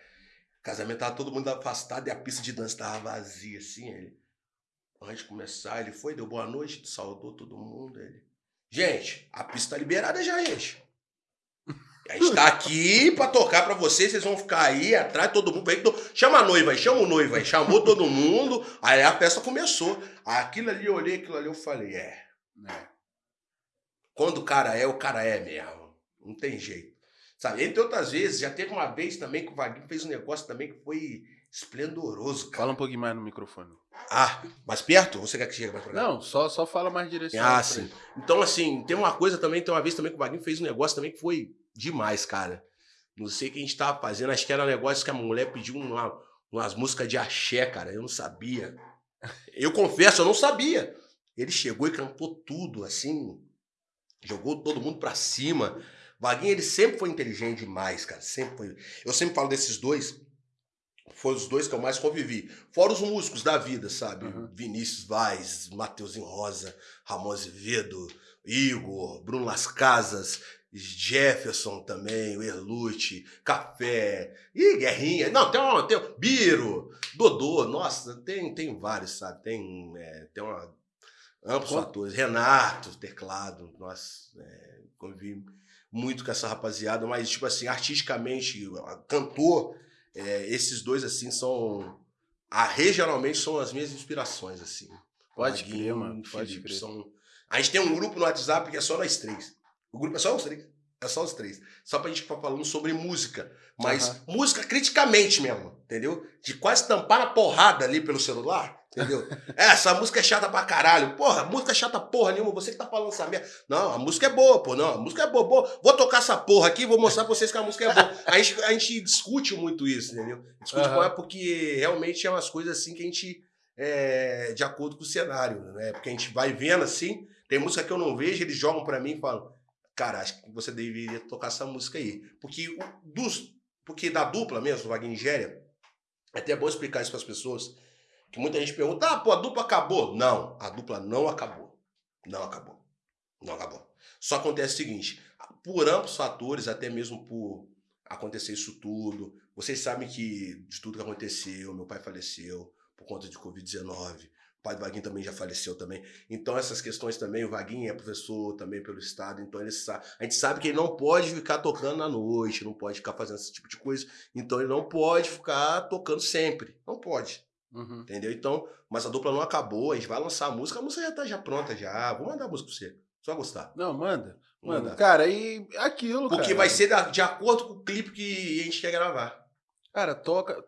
Casamento tava todo mundo afastado e a pista de dança tava vazia, assim. Ele, antes de começar, ele foi, deu boa noite, saudou todo mundo. Ele, gente, a pista tá liberada já, gente. A gente tá aqui pra tocar pra vocês, vocês vão ficar aí atrás, todo mundo. Vem, chama a noiva aí, chama o noivo aí. Chamou todo mundo, aí a festa começou. Aquilo ali, eu olhei aquilo ali, eu falei, é. é. Quando o cara é, o cara é mesmo. Não tem jeito. Sabe? Entre outras vezes, já teve uma vez também que o Vaguinho fez um negócio também que foi esplendoroso, cara. Fala um pouquinho mais no microfone. Ah, mais perto? Ou você quer que chegue mais pra cá? Não, só, só fala mais direção. Ah, sim. Então, assim, tem uma coisa também, tem uma vez também que o Vaguinho fez um negócio também que foi demais, cara. Não sei o que a gente tava fazendo, acho que era um negócio que a mulher pediu uma, umas músicas de axé, cara. Eu não sabia. Eu confesso, eu não sabia. Ele chegou e cantou tudo, assim, jogou todo mundo pra cima. Vaguinho, ele sempre foi inteligente demais, cara. Sempre foi. Eu sempre falo desses dois. Foram os dois que eu mais convivi. Fora os músicos da vida, sabe? Uhum. Vinícius Vaz, Matheusinho Rosa, Ramon Azevedo, Igor, Bruno Las Casas, Jefferson também, o Erlute, Café, e Guerrinha. Não, tem um, tem um Biro, Dodô, nossa, tem, tem vários, sabe? Tem, é, tem uma, amplos fatores. Renato, teclado, nossa, é, convivi muito com essa rapaziada, mas, tipo assim, artisticamente, cantor, é, esses dois, assim, são. A, regionalmente são as minhas inspirações, assim. Pode crer, mano. Pode crer. São... A gente tem um grupo no WhatsApp que é só nós três. O grupo é só os três. É só os três. Só pra gente ficar falando sobre música. Mas uhum. música criticamente mesmo, entendeu? De quase tampar na porrada ali pelo celular. Entendeu? É, essa música é chata pra caralho. Porra, música é chata porra nenhuma. Você que tá falando essa merda. Não, a música é boa, pô. Não, a música é boa, boa. Vou tocar essa porra aqui vou mostrar pra vocês que a música é boa. A gente, a gente discute muito isso, entendeu? Discute uhum. é porque realmente é umas coisas assim que a gente. É, de acordo com o cenário, né? Porque a gente vai vendo assim. Tem música que eu não vejo, eles jogam pra mim e falam. Cara, acho que você deveria tocar essa música aí. Porque dos. Porque da dupla mesmo, Wagner Nigéria, é até bom explicar isso para as pessoas que muita gente pergunta, ah, pô, a dupla acabou. Não, a dupla não acabou. Não acabou. Não acabou. Só acontece o seguinte, por amplos fatores, até mesmo por acontecer isso tudo, vocês sabem que de tudo que aconteceu, meu pai faleceu por conta de Covid-19, o pai do Vaguinho também já faleceu também. Então essas questões também, o Vaguinho é professor também pelo estado, então ele sabe, a gente sabe que ele não pode ficar tocando na noite, não pode ficar fazendo esse tipo de coisa, então ele não pode ficar tocando sempre, não pode. Uhum. Entendeu? Então, mas a dupla não acabou, a gente vai lançar a música, a música já tá já pronta já. Vou mandar a música pra você. Vai gostar. Não, manda. Manda. manda. Cara, e aquilo, Porque cara. vai ser de acordo com o clipe que a gente quer gravar. Cara, toca,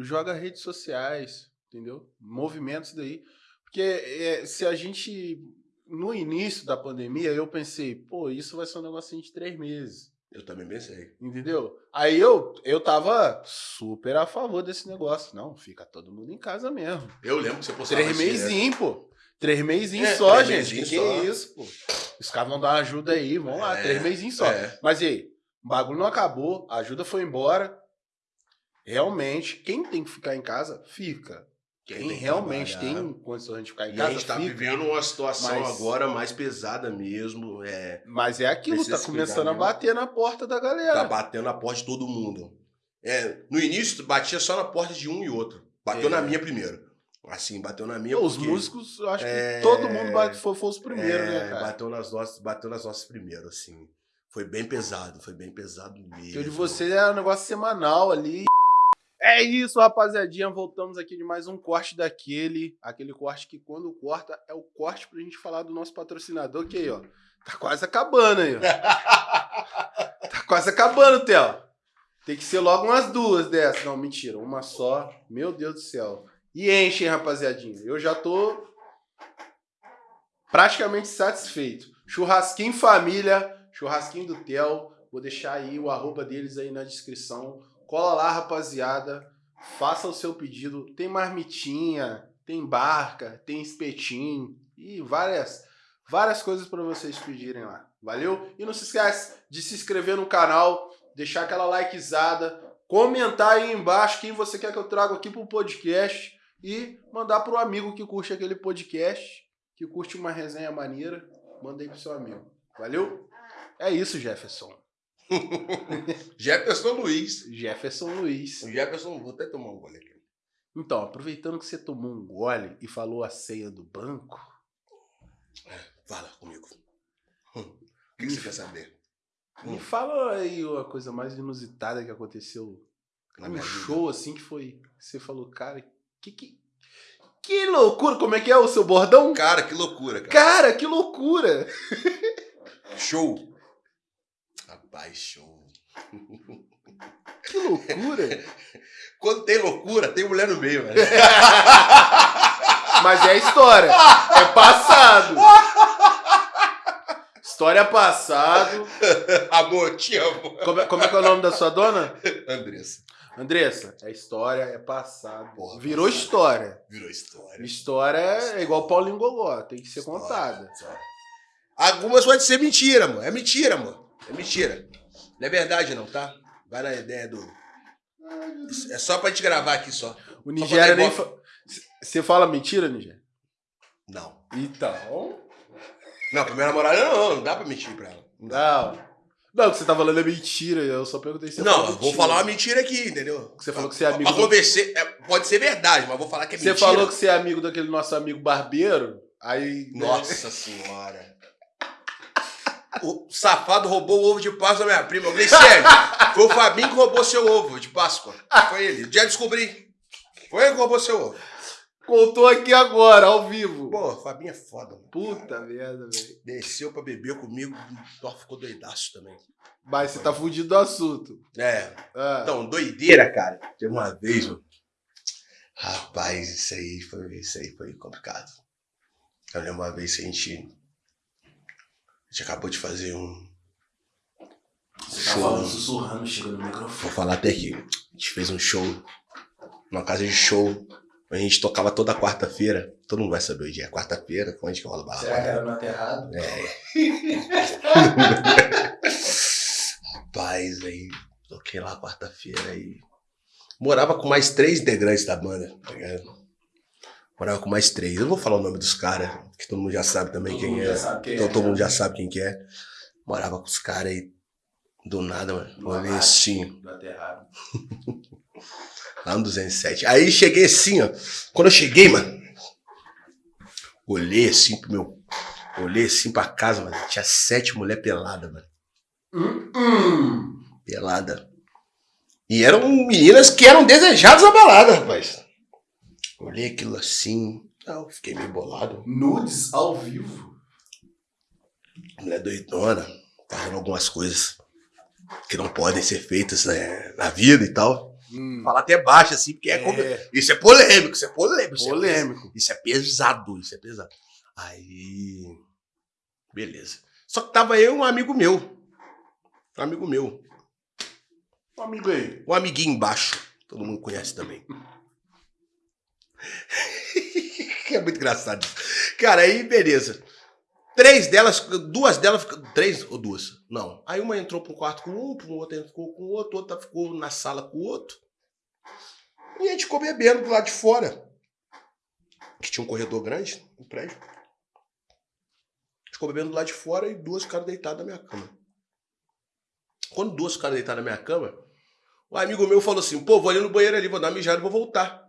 joga redes sociais, entendeu? Movimentos daí. Porque é, se a gente. No início da pandemia, eu pensei, pô, isso vai ser um negocinho de três meses. Eu também pensei. Entendeu? Aí eu, eu tava super a favor desse negócio. Não, fica todo mundo em casa mesmo. Eu lembro que você postava Três meizinhos, pô. Três meizinhos é, só, três gente. Que, que é isso, pô? Os caras vão dar uma ajuda aí, vamos lá. É, três meizinhos só. É. Mas e aí? O bagulho não acabou, a ajuda foi embora. Realmente, quem tem que ficar em casa, fica. Quem tem realmente tem condições de ficar em e casa. a gente tá fica, vivendo uma situação mas... agora mais pesada mesmo. É, mas é aquilo, tá começando a bater na porta da galera. Tá batendo na porta de todo mundo. É, no início, batia só na porta de um e outro. Bateu é. na minha primeiro. Assim, bateu na minha. Os músicos, eu acho é, que todo mundo bate, foi, foi os primeiros, né, é, cara? Bateu nas nossas, bateu nas nossas primeiro, assim. Foi bem pesado, foi bem pesado mesmo. O de você é um negócio semanal ali. É isso, rapaziadinha. Voltamos aqui de mais um corte daquele. Aquele corte que, quando corta, é o corte pra gente falar do nosso patrocinador, que aí, ó. Tá quase acabando aí, ó. tá quase acabando, Theo. Tem que ser logo umas duas dessas. Não, mentira, uma só. Meu Deus do céu. E enche, hein, rapaziadinha. Eu já tô praticamente satisfeito. Churrasquinho família, churrasquinho do Tel. Vou deixar aí o arroba deles aí na descrição. Cola lá, rapaziada. Faça o seu pedido. Tem marmitinha, tem barca, tem espetinho e várias várias coisas para vocês pedirem lá. Valeu? E não se esquece de se inscrever no canal, deixar aquela likezada, comentar aí embaixo quem você quer que eu traga aqui pro podcast e mandar pro amigo que curte aquele podcast, que curte uma resenha maneira, manda aí pro seu amigo. Valeu? É isso, Jefferson. Jefferson Luiz. Jefferson Luiz. Jefferson, vou até tomar um gole aqui. Então, aproveitando que você tomou um gole e falou a ceia do banco. Fala comigo. Hum. O que, que você quer saber? Me fala aí a coisa mais inusitada que aconteceu Na um minha vida. show assim que foi. Você falou, cara, que, que, que loucura! Como é que é o seu bordão? Cara, que loucura, cara. Cara, que loucura! Show. Show. Que loucura! Quando tem loucura, tem mulher no meio, velho. Mas é história. É passado. História passado. Amor, te amo. Como é, como é que é o nome da sua dona? Andressa. Andressa, é história, é passado. Porra, Virou passado. história. Virou história. História é igual Paulinho Gogó, tem que ser História, contada. história. Algumas podem ser mentira, amor. É mentira, amor. É mentira. Não é verdade, não, tá? Vai na ideia do. É só pra gente gravar aqui só. O Nigéria nem. botar fa- Você fala mentira, Nigéria? Não. Então. Não, pra minha namorada não, não dá pra mentir pra ela. Não. Não. Não, o que você tá falando é mentira. Eu só perguntei se você Não, fala eu vou falar uma mentira aqui, entendeu? Você falou que você é amigo Pra do- convencer, é, pode ser verdade, mas vou falar que é Você mentira. falou que você é amigo daquele nosso amigo barbeiro. Aí. né? Nossa senhora. O safado roubou o ovo de Páscoa da minha prima. Eu falei, sério, foi o Fabinho que roubou seu ovo de Páscoa. Foi ele. Já descobri. Foi ele que roubou seu ovo. Contou aqui agora, ao vivo. Pô, Fabinho é foda, mano. Puta merda, velho. Desceu pra beber comigo, ó, ficou doidaço também. Mas você tá fugindo do assunto. É, Ah. então, doideira, cara. Teve uma vez, mano. Rapaz, isso aí foi, isso aí foi complicado. Eu lembro uma vez que a gente, a gente acabou de fazer um Você tá show. falando sussurrando, chega no Vou microfone. falar até aqui. A gente fez um show, uma casa de show. A gente tocava toda quarta-feira. Todo mundo vai saber o dia. Quarta-feira, onde que rola barra? Será que era no aterrado? Rapaz, aí toquei lá quarta-feira e. Morava com mais três integrantes da banda, tá ligado? Morava com mais três. Eu não vou falar o nome dos caras, que todo mundo já sabe também Todo quem é. quem então é, todo né? mundo já sabe quem que é. Morava com os caras aí. Do nada, mano. No Olhei abate assim, lá no 207. Aí cheguei assim, ó. Quando eu cheguei, mano, olhei assim pro meu. Olhei assim pra casa, mano. Tinha sete mulher pelada, mano. Hum, hum. pelada. E eram meninas que eram desejadas na balada, rapaz. Olhei aquilo assim, eu fiquei meio bolado. Nudes ao vivo. Mulher doidona, fazendo algumas coisas que não podem ser feitas né, na vida e tal. Hum. Falar até baixo, assim, porque é, É, como- Isso é polêmico, isso é polêmico. isso é polêmico. Isso é pesado, isso é pesado. Aí. Beleza. Só que tava eu e um amigo meu. Um amigo meu. Um amigo aí. Um amiguinho embaixo. Todo mundo conhece também. é muito engraçado. isso. Cara, aí beleza. Três delas, duas delas, três ou duas? Não. Aí uma entrou um quarto com um, um outro ficou com o outro, outra ficou na sala com o outro. E a gente ficou bebendo do lado de fora. Que tinha um corredor grande, um prédio. A gente ficou bebendo do lado de fora e duas ficaram deitadas na minha cama. Quando duas ficaram deitadas na minha cama, um amigo meu falou assim: pô, vou ali no banheiro ali, vou dar uma mijada e vou voltar.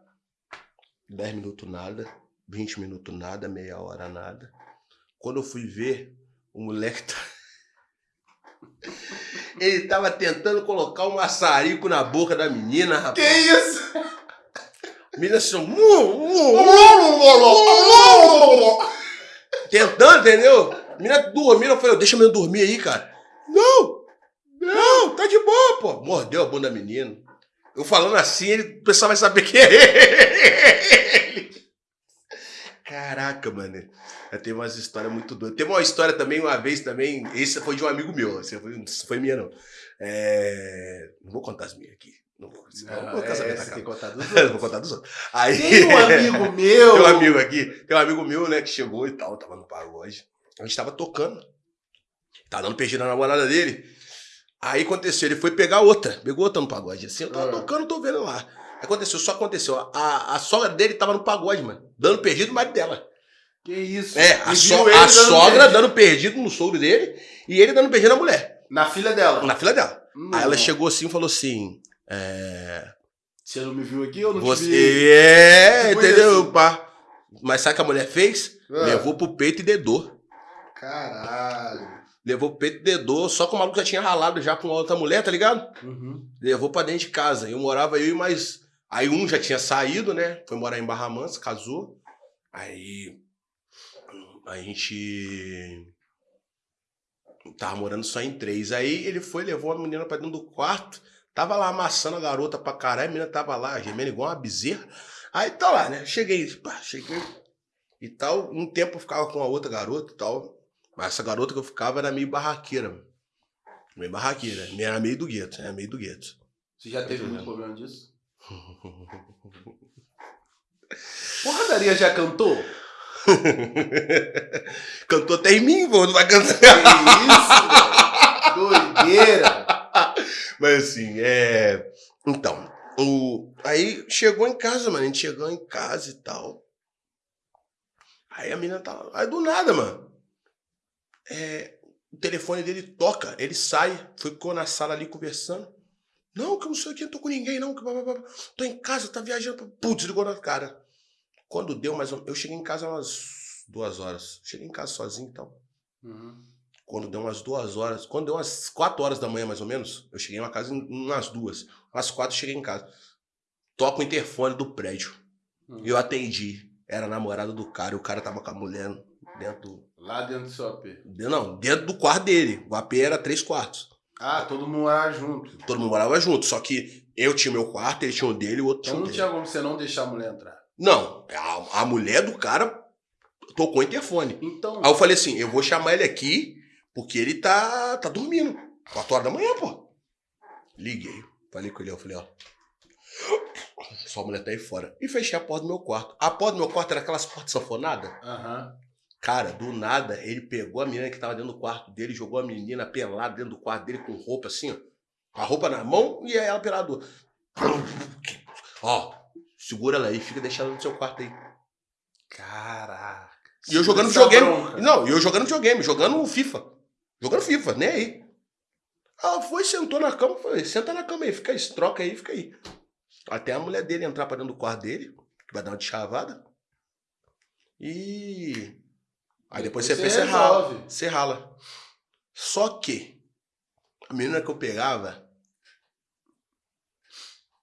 10 minutos nada, 20 minutos nada, meia hora nada. Quando eu fui ver, o moleque tá... Ele tava tentando colocar um maçarico na boca da menina, Que rapaz. isso? A menina assim, tentando, entendeu? A menina dormindo, eu falei, deixa a menina dormir aí, cara. Não, não, tá de boa, pô. Mordeu a bunda da menina. Eu falando assim, ele, o pessoal vai saber quem é ele. Caraca, mano. Já teve umas histórias muito doidas. Teve uma história também, uma vez também. Esse foi de um amigo meu. Esse foi, não foi minha, não. É, não vou contar as minhas aqui. Não vou, Não, o meu casamento é, tem que contar dos Eu vou outros. contar dos outros. Aí, Tem um amigo meu. tem um amigo aqui, tem um amigo meu, né, que chegou e tal, tava no pagode. A gente tava tocando. Tava dando peixe na namorada dele. Aí aconteceu, ele foi pegar outra, pegou outra no pagode. Assim, eu tava Ah. tocando, tô vendo lá. Aconteceu, só aconteceu. A, a sogra dele tava no pagode, mano. Dando perdido no marido dela. Que isso? É, a, so- a dando sogra beijo dando perdido no sogro dele e ele dando perdido na mulher, Na filha dela. na fila dela. Hum. Aí ela chegou assim e falou assim: É. Você não me viu aqui? Eu não te vi. Você. É, Tipo entendeu, pá? Mas sabe o que a mulher fez? Ah. Levou pro peito e dedou. Caralho. Levou peito e dedou, só que o maluco já tinha ralado já com outra mulher, tá ligado? Uhum. Levou pra dentro de casa. Eu morava eu e mais. Aí um já tinha saído, né? Foi morar em Barra Mansa, casou. Aí. A gente. Tava morando só em três. Aí ele foi, levou a menina pra dentro do quarto. Tava lá amassando a garota pra caralho. A menina tava lá, gemendo igual uma bezerra. Aí tá lá, né? Cheguei, pá, cheguei. E tal. Um tempo eu ficava com a outra garota e tal. Mas essa garota que eu ficava era meio barraqueira. Meio barraqueira. Era meio do gueto, era meio do gueto. Você já teve muito vendo. problema disso? Porradaria já cantou? Cantou até em mim, pô, não vai cantar. Que isso, velho? Doideira. Mas assim, é. Então, o... aí chegou em casa, mano. A gente chegou em casa e tal. Aí a menina tá. Aí do nada, mano. É... O telefone dele toca, ele sai, ficou na sala ali conversando. Não, que eu não sei o que, não tô com ninguém, não. Que... blá, blá, blá. Tô em casa, tá viajando. Putz, ligou na cara. Quando deu mais Eu cheguei em casa umas duas horas. Cheguei em casa sozinho e tal. Uhum. Quando deu umas duas horas, quando deu umas quatro horas da manhã, mais ou menos, eu cheguei na casa em- umas duas. Umas quatro cheguei em casa. Toca o interfone do prédio. Hum. E eu atendi. Era a namorada do cara, e o cara tava com a mulher dentro. Lá dentro do seu AP. de- Não, dentro do quarto dele. O AP era três quartos. Ah, todo mundo lá junto. Todo mundo morava junto. Só que eu tinha o meu quarto, ele tinha o dele e o outro Então tinha o não dele. tinha como você não deixar a mulher entrar. Não, a, a mulher do cara tocou o interfone. Então, Aí eu falei assim, eu vou chamar ele aqui, porque ele tá, tá dormindo. 4 horas da manhã, pô. Liguei. Falei com ele, eu falei, ó. Sua mulher tá aí fora. E fechei a porta do meu quarto. A porta do meu quarto era aquelas portas sanfonadas. aham. Cara, do nada, ele pegou a menina que tava dentro do quarto dele, jogou a menina pelada dentro do quarto dele com roupa assim, ó. Com a roupa na mão e ela pelada. Ó, segura ela aí, fica deixando no seu quarto aí. Caraca. E eu jogando videogame. bronca. Não, e eu jogando videogame, jogando FIFA. Jogando FIFA, nem aí. Ela foi, sentou na cama, falei, senta na cama aí, fica aí, troca aí, fica aí. Até a mulher dele entrar pra dentro do quarto dele, que vai dar uma chavada. E. Aí depois você, Você pensa, rala. Você rala. Só que a menina que eu pegava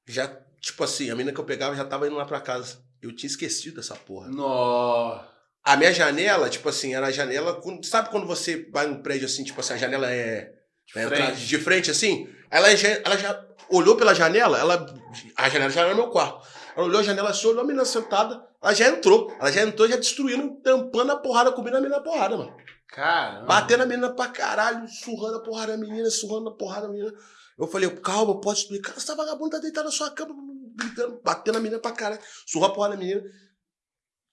já, tipo assim, a menina que eu pegava já tava indo lá pra casa. Eu tinha esquecido dessa porra. Nó. A minha janela, tipo assim, era a janela. Sabe quando você vai num prédio assim, tipo assim, a janela é. é Frente. de frente assim? Ela já, ela já olhou pela janela, ela. A janela já era meu quarto. Ela olhou a janela assim, olhou a menina sentada, ela já entrou. Ela já entrou, já destruindo, tampando a porrada, cobrindo a menina a porrada, mano. Caramba. Batendo a menina pra caralho, surrando a porrada da menina, surrando a porrada da menina. Eu falei, calma, pode explicar. Essa vagabunda tá deitada na sua cama, gritando, batendo a menina pra caralho, surra a porrada da menina. O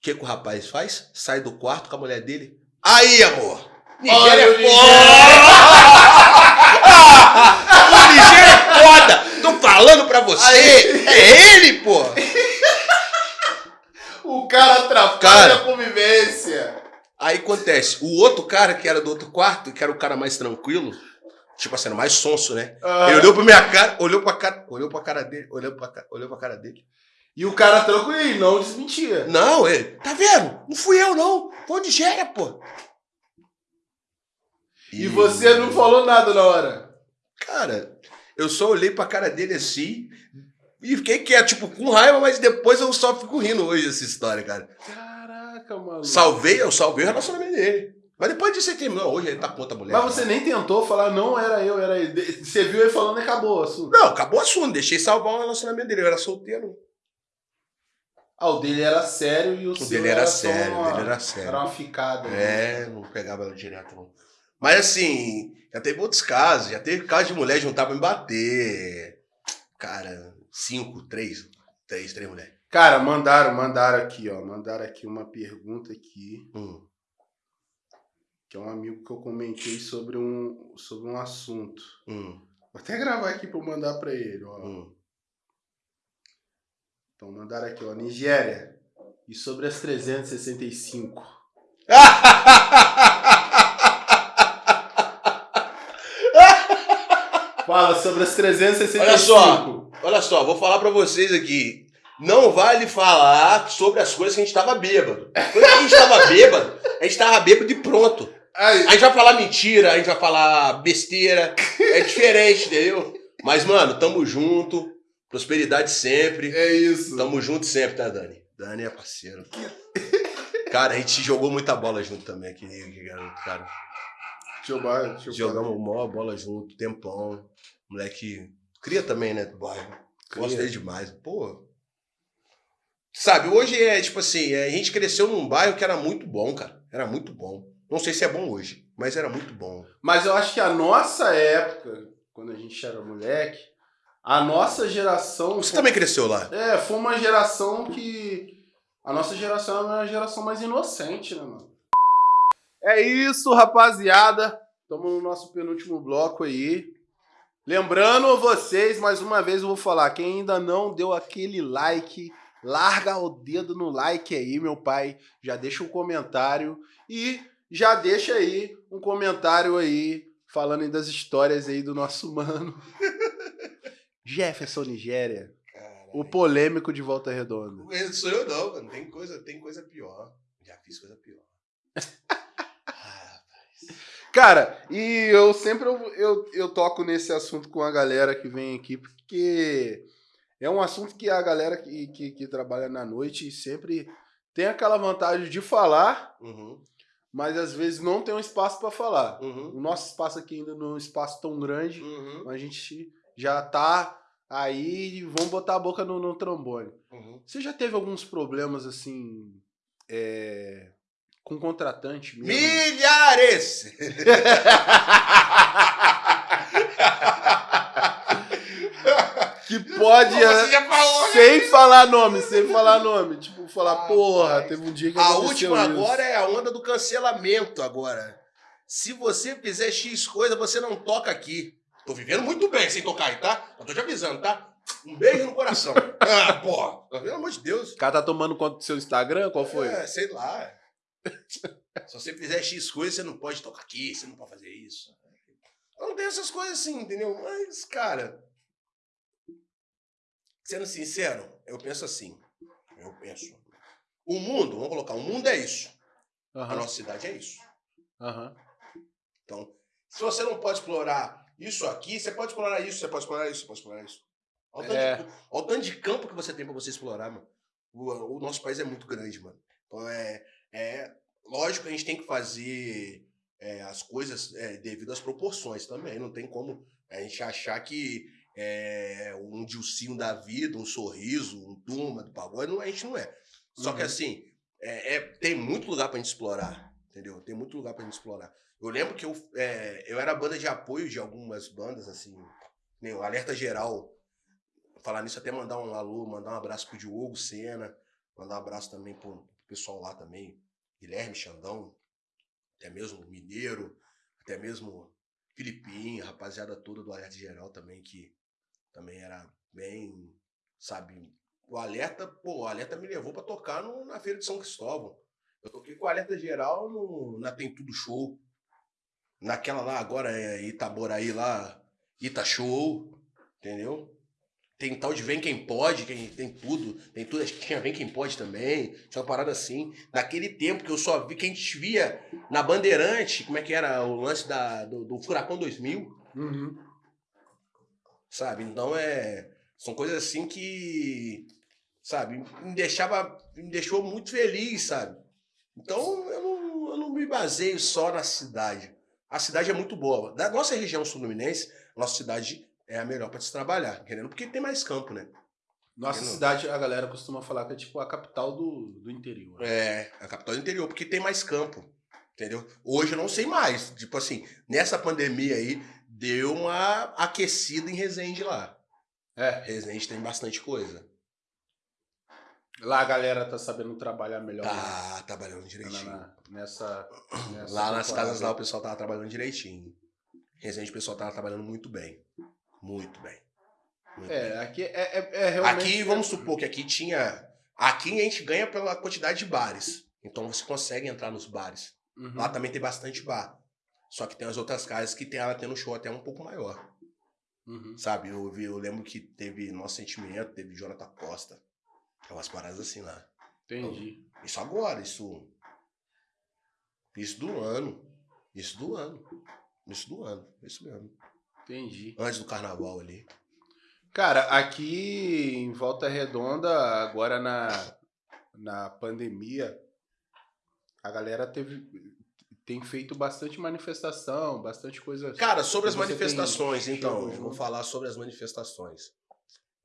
que, que o rapaz faz? Sai do quarto com a mulher dele. Aí, amor! Nigéria Olha é foda! o Nigéria é foda! Falando pra você! Aí. É ele, pô! O cara atrapalha Cara. a convivência. Aí acontece, o outro cara que era do outro quarto, que era o cara mais tranquilo, tipo assim, mais sonso, né? Ah, Ele olhou pra minha cara, olhou pra cara, olhou pra cara dele, olhou pra, ca- olhou pra cara dele. E o cara tranquilo e não desmentia. Não, ele, tá vendo? Não fui eu, não. Foi o Nigéria, pô. E você não falou nada na hora. Cara, eu só olhei pra cara dele assim e fiquei quieto, tipo, com raiva, mas depois eu só fico rindo hoje dessa história, cara. Caraca, mano. Salvei, eu salvei o relacionamento dele. Mas depois disso ele terminou. Hoje ele tá com outra mulher. Mas você nem tentou falar, não era eu, era ele. Você viu ele falando e acabou o assunto. Não, acabou o assunto. Deixei salvar o relacionamento dele. Eu era solteiro. Ah, o dele era sério e o, O seu dele era só sério, o uma- dele era sério. Era uma ficada. né? É, não pegava ela direto, não. Mas assim, já teve outros casos. Já teve caso de mulher juntar pra me bater. Cara, cinco, três. Três, três mulheres. Cara, mandaram, mandaram aqui, ó. Mandaram aqui uma pergunta aqui, Hum. que é um amigo que eu comentei sobre um, sobre um assunto. Hum, Vou até gravar aqui pra eu mandar pra ele, ó. hum. Então mandaram aqui, ó. Nigéria. E sobre as 365. Fala sobre as 365. Olha só. Olha só, vou falar pra vocês aqui. Não vale falar sobre as coisas que a gente tava bêbado. Quando a gente tava bêbado, a gente tava bêbado e pronto. Ai, A gente vai falar mentira, a gente vai falar besteira. É diferente, entendeu? Mas, mano, tamo junto. Prosperidade sempre. é isso. Tamo junto sempre, tá, Dani? Dani é parceiro. Cara, a gente jogou muita bola junto também aqui, garoto, cara. Deixa eu, deixa eu Jogamos maior bola junto, tempão. Moleque cria também, né, do bairro. Gosto Cria. dele demais. Pô. Sabe, hoje é tipo assim, a gente cresceu num bairro que era muito bom, cara. Era muito bom. Não sei se é bom hoje, mas era muito bom. Mas eu acho que a nossa época, quando a gente era moleque, a nossa geração. Você também cresceu lá? É, foi uma geração que. A nossa geração era uma geração mais inocente, né, mano? É isso, rapaziada. Estamos no nosso penúltimo bloco aí. Lembrando vocês, mais uma vez eu vou falar, quem ainda não deu aquele like, larga o dedo no like aí, meu pai. Já deixa um comentário e já deixa aí um comentário aí falando aí das histórias aí do nosso mano. Jefferson Nigéria, o polêmico de Volta Redonda. Sou eu não, mano. Tem coisa, tem coisa pior. Já fiz coisa pior. Ah, Cara, e eu sempre eu, eu, eu toco nesse assunto com a galera que vem aqui, porque é um assunto que a galera que, que, que trabalha na noite sempre tem aquela vantagem de falar, uhum, mas às vezes não tem um espaço para falar. uhum, O nosso espaço aqui ainda não é um espaço tão grande, uhum, a gente já tá aí e vamos botar a boca no, no trombone. uhum. Você já teve alguns problemas assim é, com contratante mesmo? Milhares! que pode. Você já falou, né? Sem falar nome, sem falar nome. Tipo, falar, Ah, porra, rapaz. teve um dia que A última isso. agora é a onda do cancelamento agora. Se você fizer X coisa, você não toca aqui. Tô vivendo muito bem sem tocar aí, tá? Eu tô te avisando, tá? Um beijo no coração. ah, porra. Pelo amor de Deus. O cara tá tomando conta do seu Instagram? Qual foi? É, sei lá. Se você fizer X coisa, você não pode tocar aqui, você não pode fazer isso. Não tem essas coisas assim, entendeu? Mas, cara. Sendo sincero, eu penso assim. Eu penso. O mundo, vamos colocar, o mundo é isso. A Aham, nossa cidade é isso. aham. Então, se você não pode explorar isso aqui, você pode explorar isso, você pode explorar isso, você pode explorar isso. Olha o tanto, É. de, olha o tanto de campo que você tem pra você explorar, mano. O, o nosso país é muito grande, mano. Então é, é lógico que a gente tem que fazer é, as coisas é, devido às proporções também. Não tem como a gente achar que é, um Dilcinho da vida, um sorriso, um turma do pagode, não, a gente não é. Só que Uhum. assim, é, é- tem muito lugar pra gente explorar, entendeu? Tem muito lugar pra gente explorar. Eu lembro que eu, é, eu era banda de apoio de algumas bandas, assim, nem o Alerta Geral. Falar nisso, até mandar um alô, mandar um abraço pro Diogo Sena, mandar um abraço também pro pessoal lá também, Guilherme Xandão, até mesmo Mineiro, até mesmo Filipinho, rapaziada toda do Alerta Geral também, que também era bem, sabe, o Alerta, pô, o Alerta me levou pra tocar no- na Feira de São Cristóvão. Eu toquei com o Alerta Geral no, na Tem Tudo Show. Naquela lá, agora é Itaboraí lá, Ita Show, entendeu? Tem tal de Vem Quem Pode, quem tem tudo. Tem tudo, acho que tinha Vem Quem Pode também. Tinha uma parada assim. Naquele tempo que eu só vi, que a gente via na Bandeirante, como é que era o lance da, do, do Furacão 2000 Uhum. sabe? Então é. São coisas assim que. Sabe? Me deixava. Me deixou muito feliz, sabe? Então eu não, eu não me baseio só na cidade. A cidade é muito boa. Da nossa região sul-fluminense, nossa cidade é a melhor para se trabalhar, entendeu? Porque tem mais campo, né? Nossa Entendeu? cidade, a galera costuma falar que é tipo a capital do, do interior. É, a capital do interior, porque tem mais campo, entendeu? Hoje eu não sei mais. Tipo assim, nessa pandemia aí, deu uma aquecida em Resende lá. É. Resende tem bastante coisa. Lá a galera tá sabendo trabalhar melhor. né? Tá trabalhando Na- direitinho. na- nessa, nessa Lá nas casas lá o pessoal tava trabalhando direitinho. Resende o pessoal tava trabalhando muito bem. Muito bem. Muito bem. É, aqui é, é, é realmente. Aqui, vamos supor que aqui tinha. Aqui a gente ganha pela quantidade de bares. Então você consegue entrar nos bares. Uhum. Lá também tem bastante bar. Só que tem as outras casas que tem ela tendo show até um pouco maior. Uhum. Sabe? Eu, vi, eu lembro que teve Nosso Sentimento, teve Jonathan Costa. É umas paradas assim lá. Entendi. Isso agora, isso. Isso do ano. Isso do ano. Isso do ano. Isso mesmo. Entendi. Antes do carnaval ali. Cara, aqui em Volta Redonda, agora na, na pandemia, a galera teve, tem feito bastante manifestação, bastante coisa. Cara, sobre as Você tem manifestações, então, vou junto? falar sobre as manifestações.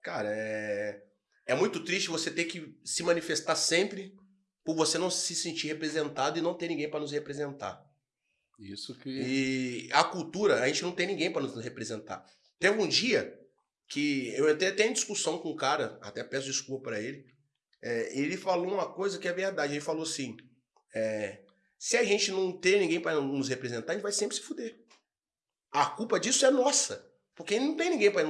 Cara, é. É muito triste você ter que se manifestar sempre por você não se sentir representado e não ter ninguém para nos representar. Isso que. E a cultura, a gente não tem ninguém para nos representar. Teve um dia que eu até tenho discussão com um cara, até peço desculpa para ele. é, ele falou uma coisa que é verdade. Ele falou assim: é, se a gente não ter ninguém para nos representar, a gente vai sempre se fuder. A culpa disso é nossa. Porque não tem ninguém para.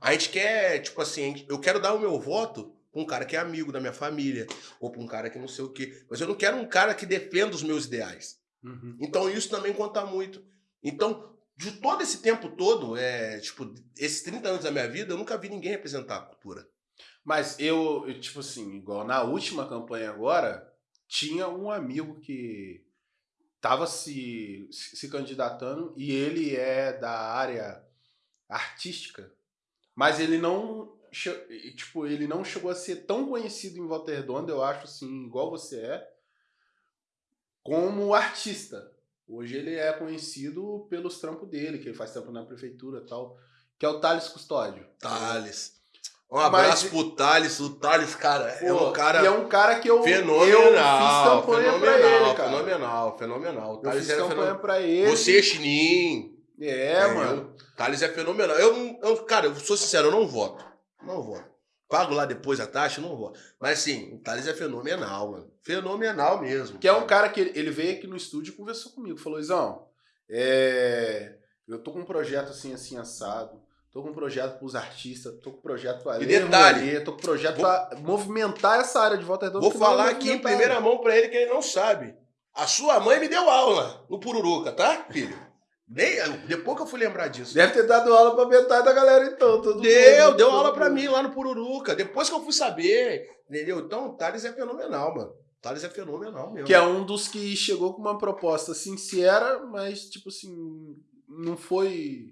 A gente quer, tipo assim, eu quero dar o meu voto pra um cara que é amigo da minha família, ou pra um cara que não sei o quê. Mas eu não quero um cara que defenda os meus ideais. Uhum. Então isso também conta muito. Então, de todo esse tempo todo, é, tipo, esses 30 anos da minha vida, eu nunca vi ninguém representar a cultura. Mas eu, eu, tipo assim, igual na última campanha agora, tinha um amigo que tava se, se candidatando e ele é da área artística, mas ele não, tipo, ele não chegou a ser tão conhecido em Volta Redonda, eu acho assim, igual você é, como artista. Hoje ele é conhecido pelos trampos dele, que ele faz trampo na prefeitura e tal, que é o Thales Custódio. Thales. Um Mas- abraço pro Thales. O Thales, cara, é Pô, um cara E é um cara que eu, eu fenomenal. fiz campanha pra fenomenal, ele, cara. fenomenal, fenomenal. O Eu Thales fiz era campanha fenomenal. pra ele. Você, Chinim. É, É, mano. Thales é fenomenal. Eu, eu, cara, eu sou sincero, eu não voto. Não voto. Pago lá depois a taxa, não voto. Mas assim, o Thales é fenomenal, mano. Fenomenal mesmo. Que é um cara que ele, veio aqui no estúdio e conversou comigo. Falou, Izão, é, eu tô com um projeto assim, assim, assado. Tô com um projeto pros artistas, tô com um projeto pra E ler, detalhe, tô com um projeto vou- pra movimentar essa área de volta redonda. Vou falar aqui em primeira mão pra ele que ele não sabe. A sua mãe me deu aula no Pururuca, tá, filho? Nem, depois que eu fui lembrar disso. Deve ter dado aula pra metade da galera, então. todo Deu, mundo, deu todo aula pra mundo. mim lá no Pururuca. Depois que eu fui saber, entendeu? Então o Thales é fenomenal, mano. O Thales é fenomenal mesmo. Que é um dos que chegou com uma proposta sincera, mas, tipo assim, não foi.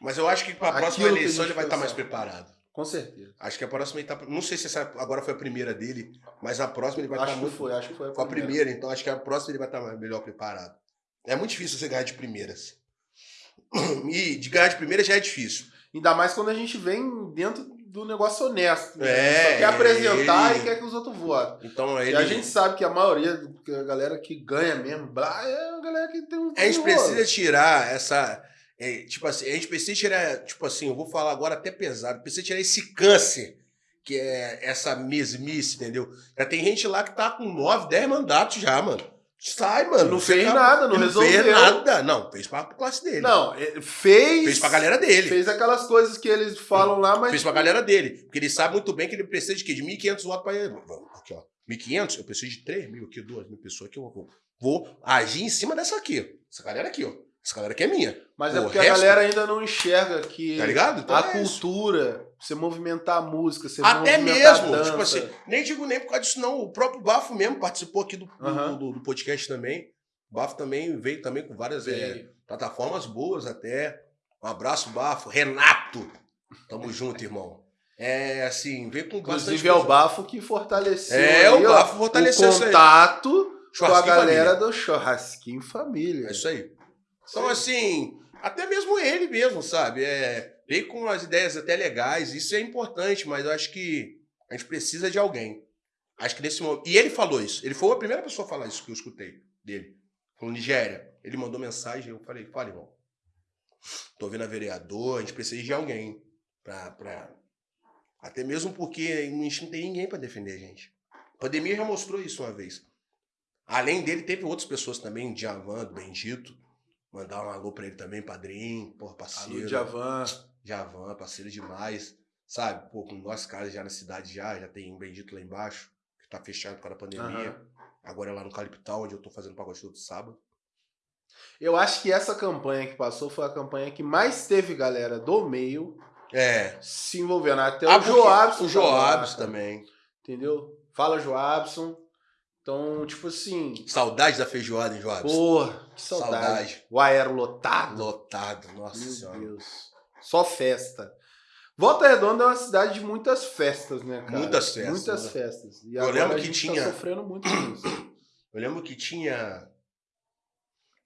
Mas eu acho que pra próxima eleição ele vai estar mais preparado. Com certeza. Acho que a próxima etapa. Não sei se essa agora foi a primeira dele, mas a próxima ele vai acho estar que muito. foi, acho que foi a Foi a primeira. primeira, então acho que a próxima ele vai estar mais- melhor preparado. É muito difícil você ganhar de primeiras. E de ganhar de primeira já é difícil. Ainda mais quando a gente vem dentro do negócio honesto. né? É, Só quer apresentar ele- e quer que os outros votem. Então E ele. a gente sabe que a maioria, a galera que ganha mesmo, blá, é a galera que tem um. A gente precisa tirar essa. é, tipo assim, a gente precisa tirar, tipo assim, eu vou falar agora até pesado, precisa tirar esse câncer, que é essa mesmice, entendeu? Já tem gente lá que tá com 9, 10 mandatos já, mano. Sai, mano. Não fez nada, não Não resolveu. fez nada. Não, fez pra classe dele. Não, é, fez. Fez pra galera dele. Fez aquelas coisas que eles falam lá, mas. Fez pra galera dele. Porque ele sabe muito bem que ele precisa de quê? De 1.500 votos pra ele. Aqui, ó. 1.500? Eu preciso de 3 mil aqui, 2 mil pessoas aqui. Eu vou, vou agir em cima dessa aqui. Essa galera aqui, ó. Essa galera aqui é minha. Mas é O porque resto- a galera ainda não enxerga que Tá ligado? Então a é cultura, você movimentar a música, você Até mesmo, a dança. tipo assim, nem digo nem por causa disso, não. O próprio Bafo mesmo participou aqui do, do- Aham. do, do podcast também. O Bafo também veio também com várias é, plataformas boas até. Um abraço, Bafo. Renato! Tamo junto, irmão. É assim, veio com Inclusive é o. Bafo que fortaleceu. É, aí, o ó, Bafo fortaleceu o contato com a galera família. do churrasquinho família. É isso aí. Então, assim, até mesmo ele mesmo, sabe? É, veio com umas ideias até legais, isso é importante, mas eu acho que a gente precisa de alguém. Acho que nesse momento. E ele falou isso. Ele foi a primeira pessoa a falar isso que eu escutei dele. Falou, Nigéria. Ele mandou mensagem, eu falei, fala, irmão. Tô vendo a vereador, a gente precisa de alguém pra. pra... Até mesmo porque a gente não tem ninguém para defender a gente. A pandemia já mostrou isso uma vez. Além dele, teve outras pessoas também, Djavan, do Bendito. Mandar um alô pra ele também, padrinho, porra, parceiro. Alô, Djavan. Djavan, parceiro demais. Sabe, pô, com nós caras já na cidade já, já tem um Bendito lá embaixo, que tá fechado por causa da pandemia. Uhum. Agora é lá no Caliptal, onde eu tô fazendo pagode todo sábado. Eu acho que essa campanha que passou foi a campanha que mais teve galera do meio é. se envolvendo. Até ah, o Joabson. O Joabson também. Entendeu? Fala, Joabson. Então, tipo assim. Saudade da feijoada, hein, Joabson? Porra, que saudade. saudade. O aero lotado. Lotado, nossa Meu senhora. Deus. Só festa. Volta Redonda é uma cidade de muitas festas, né, cara? Muitas festas. Muitas né? festas. E eu lembro que tá tinha. Tá sofrendo muito isso. Eu lembro que tinha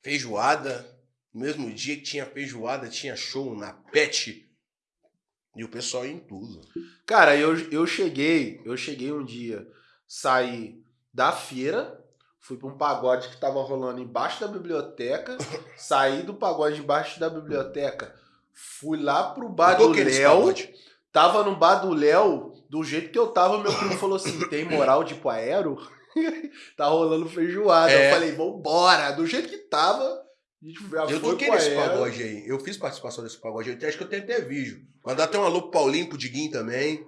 feijoada. No mesmo dia que tinha feijoada, tinha show na Pet. E o pessoal ia em tudo. Cara, eu, eu cheguei, eu cheguei um dia, saí da feira, fui para um pagode que tava rolando embaixo da biblioteca, saí do pagode embaixo da biblioteca, fui lá pro bar do Léo, tava no bar do Léo, do jeito que eu tava, meu primo falou assim, tem moral de ir pro aero? tá rolando feijoada. É. Eu falei, vambora. Do jeito que tava, eu toquei nesse pagode aí. Eu fiz participação nesse pagode aí. Acho que eu tenho até vídeo. Mandar até um alô pro Paulinho, pro Diguinho também.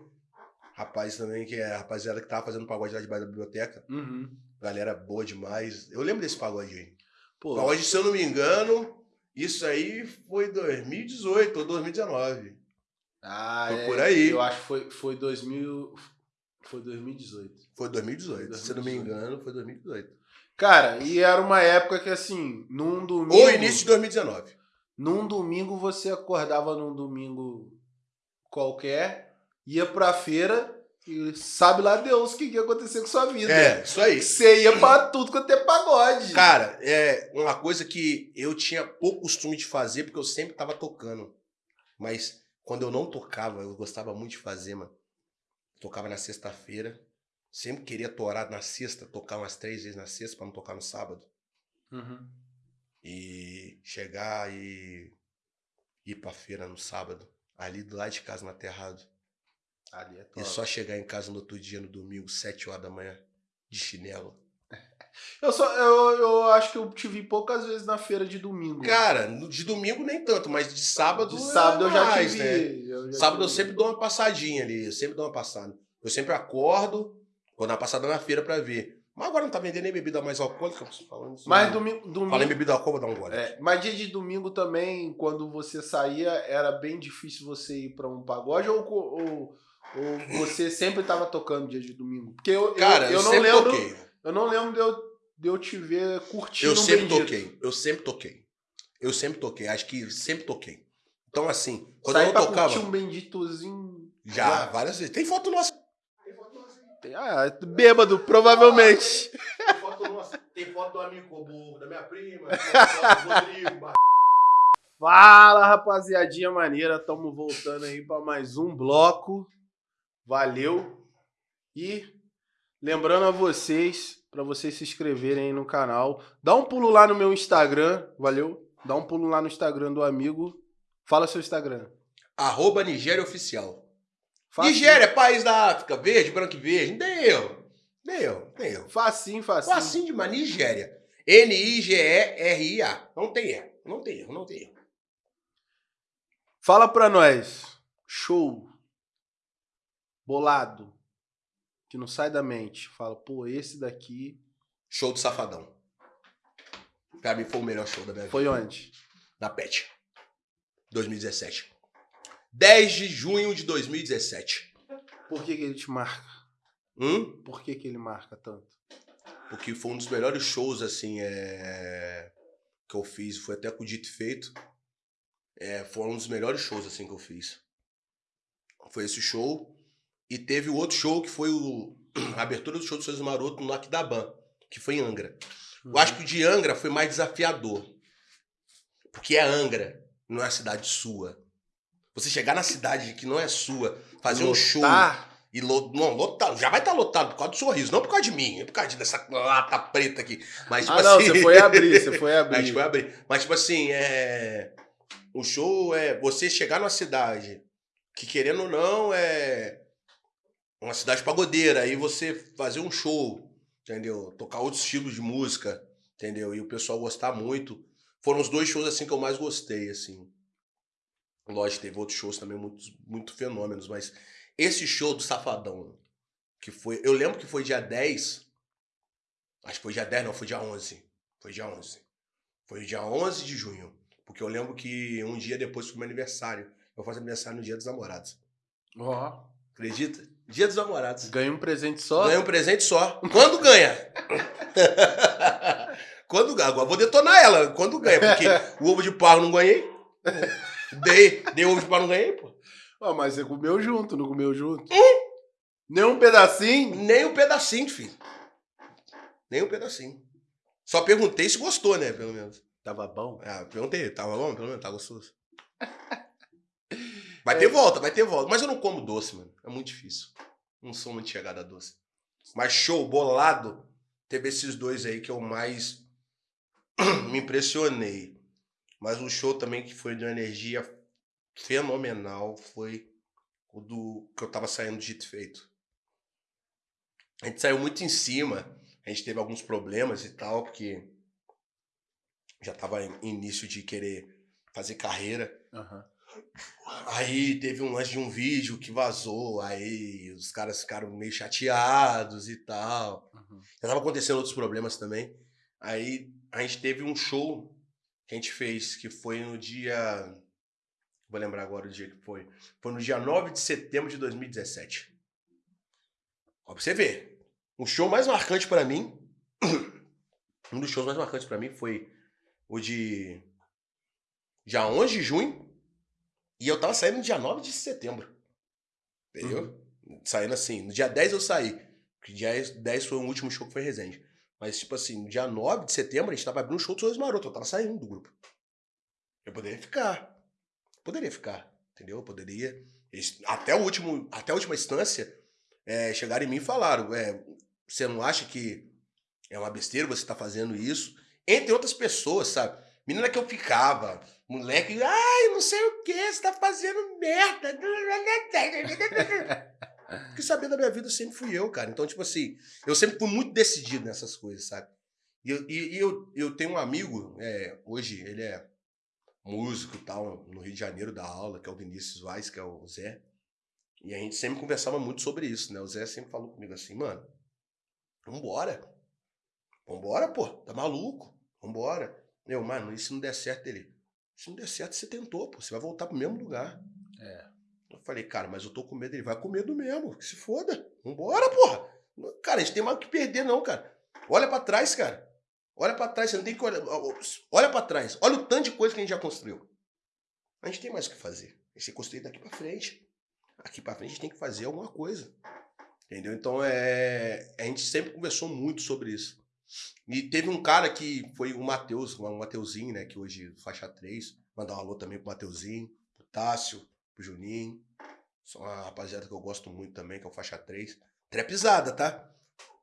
Rapaz também, que é a rapaziada que tava fazendo pagode lá debaixo da biblioteca. Uhum. Galera boa demais. Eu lembro desse pagode aí. Pô, pagode, se eu não me engano, isso aí foi 2018 ou 2019. Ah, foi é, por aí. Eu acho que foi, foi 2000. Foi 2018. Foi 2018. Foi 2018. Se não me engano, foi 2018. Cara, e era uma época que assim, num domingo. Ou início de 2019. Num domingo você acordava num domingo qualquer, ia pra feira e sabe lá Deus o que ia acontecer com sua vida. É, isso aí. Você ia pra tudo quanto é pagode. Cara, é uma coisa que eu tinha pouco costume de fazer, porque eu sempre tava tocando. Mas quando eu não tocava, eu gostava muito de fazer, mano. Tocava na sexta-feira. Sempre queria torar na sexta, tocar umas três vezes na sexta para não tocar no sábado. Uhum. E chegar e ir pra feira no sábado, ali do lado de casa, no aterrado. Ali é top. E só chegar em casa no outro dia, no domingo, sete horas da manhã, de chinelo. Eu, só, eu, eu acho que eu te vi poucas vezes na feira de domingo. Cara, de domingo nem tanto, mas de sábado. De sábado é eu já mais, te vi. Né? Eu já sábado te eu vi. sempre dou uma passadinha ali, eu sempre dou uma passada. Eu sempre acordo, vou dar uma passada na feira pra ver. Mas agora não tá vendendo nem bebida mais alcoólica, falando isso. Mas domingo. domingo Falei bebida alcoólica, dá um gole. É, mas dia de domingo também, quando você saía, era bem difícil você ir pra um pagode ou, ou, ou você sempre tava tocando dia de domingo? Porque eu, Cara, eu, eu, eu não lembro. Toquei. Eu não lembro de eu de eu te ver curtindo Eu sempre bendito. toquei. Eu sempre toquei. Eu sempre toquei. Acho que sempre toquei. Então, assim, quando Saí eu não tocava. um benditozinho. Já, já, várias vezes. Tem foto nossa. Tem foto nossa. Tem, ah, bêbado, provavelmente. tem foto nossa. Tem foto do amigo Cobu, da minha prima. Tem foto do Rodrigo. Fala, rapaziadinha maneira. Tamo voltando aí para mais um bloco. Valeu. E lembrando a vocês para vocês se inscreverem aí no canal. Dá um pulo lá no meu Instagram, valeu? Dá um pulo lá no Instagram do amigo. Fala seu Instagram. Arroba Nigéria Oficial. Facinho. Nigéria, país da África, verde, branco e verde. Deu. Deu, deu. Facinho, facinho. Facinho demais. Nigéria. N-I-G-E-R-I-A. Não tem erro, não tem erro, não tem erro. Fala pra nós. Show. Bolado que não sai da mente. Fala, pô, esse daqui. Show do Safadão. Pra mim foi o melhor show da minha foi vida. Foi onde? Na PET. 2017. 10 de junho de 2017. Por que, que ele te marca? Hum? Por que, que ele marca tanto? Porque foi um dos melhores shows, assim, é... que eu fiz. Foi até com o Dito Feito. É, foi um dos melhores shows, assim, que eu fiz. Foi esse show. E teve o outro show que foi o, a abertura do show do Souza Maroto no Aquidabã. que foi em Angra. Eu acho que o de Angra foi mais desafiador. Porque é Angra, não é a cidade sua. Você chegar na cidade que não é sua, fazer um show Lotar. e lo, não, lotado, já vai estar lotado por causa do sorriso, não por causa de mim, é por causa dessa lata preta aqui. Mas, tipo Ah, não, assim, você foi abrir, você foi abrir. foi abrir. Mas, tipo assim, é. O show é você chegar numa cidade que, querendo ou não, é uma cidade pagodeira, aí você fazer um show, entendeu? Tocar outros estilos de música, entendeu? E o pessoal gostar muito. Foram os dois shows assim que eu mais gostei, assim. Lógico, teve outros shows também muito, muito fenômenos, mas esse show do Safadão, que foi. Eu lembro que foi dia 10. Acho que foi dia 10, não, foi dia 11. Foi dia 11. Foi dia 11 de junho. Porque eu lembro que um dia depois foi meu aniversário. Eu faço aniversário no dia dos namorados. Ó, Acredita? Dia dos namorados. ganha um presente só. Ganha um presente só. Quando ganha? Quando ganha? Agora vou detonar ela. Quando ganha? Porque o ovo de eu não ganhei. Dei, dei ovo de pau não ganhei, pô. Mas você comeu junto, não comeu junto? Nem um pedacinho? Nem um pedacinho, filho. Nem um pedacinho. Só perguntei se gostou, né? Pelo menos. Tava bom. Ah, perguntei, tava bom? Pelo menos, tá gostoso. Vai ter volta, vai ter volta. Mas eu não como doce, mano. É muito difícil. Não sou muito chegado a doce. Mas show, bolado, teve esses dois aí que eu mais me impressionei. Mas um show também que foi de uma energia fenomenal foi o do que eu tava saindo de Dito Feito. A gente saiu muito em cima, a gente teve alguns problemas e tal, porque já tava em início de querer fazer carreira. Aham. Aí teve um lance de um vídeo que vazou, aí os caras ficaram meio chateados e tal. Uhum. Já tava acontecendo outros problemas também. Aí a gente teve um show que a gente fez, que foi no dia. Vou lembrar agora o dia que foi. Foi no dia 9 de setembro de 2017. Ó, pra você ver. O show mais marcante pra mim. Um dos shows mais marcantes pra mim foi o de. Dia 11 de junho. E eu tava saindo no dia 9 de setembro. Entendeu? Saindo assim. No dia 10 eu saí. Porque dia 10 foi o último show que foi Resende. Mas, tipo assim, no dia 9 de setembro a gente tava abrindo um show do Sorriso Maroto. Eu tava saindo do grupo. Eu poderia ficar. Poderia ficar. Entendeu? Eu poderia. Eles- até, o último, até a última instância, é, chegaram em mim e falaram: é, você não acha que é uma besteira você tá fazendo isso? Entre outras pessoas, sabe? Menina que eu ficava, moleque, ai, não sei o que, você tá fazendo merda. Porque saber da minha vida sempre fui eu, cara. Então, tipo assim, eu sempre fui muito decidido nessas coisas, sabe? E eu, e, e eu, eu tenho um amigo, é, hoje ele é músico e tal, no Rio de Janeiro da aula, que é o Vinícius Vaz, que é o Zé. E a gente sempre conversava muito sobre isso, né? O Zé sempre falou comigo assim, mano, vambora. Vambora, pô, tá maluco? Vambora. Eu, mano, e se não der certo ele? Se não der certo, você tentou, pô, você vai voltar pro mesmo lugar. É. Eu falei, cara, mas eu tô com medo. Ele vai com medo mesmo, que se foda. Vambora, porra. Cara, a gente tem mais o que perder, não, cara. Olha pra trás, cara. Olha pra trás, você não tem que olhar. Olha pra trás. Olha o tanto de coisa que a gente já construiu. A gente tem mais o que fazer. Tem que construir daqui pra frente. Aqui pra frente a gente tem que fazer alguma coisa. Entendeu? Então é. A gente sempre conversou muito sobre isso. E teve um cara que foi o Matheus, o Mateuzinho, né? Que hoje faixa 3. Mandar um alô também pro Mateuzinho, pro Tássio, pro Juninho. São uma rapaziada que eu gosto muito também, que é o faixa 3. Trapizada, tá?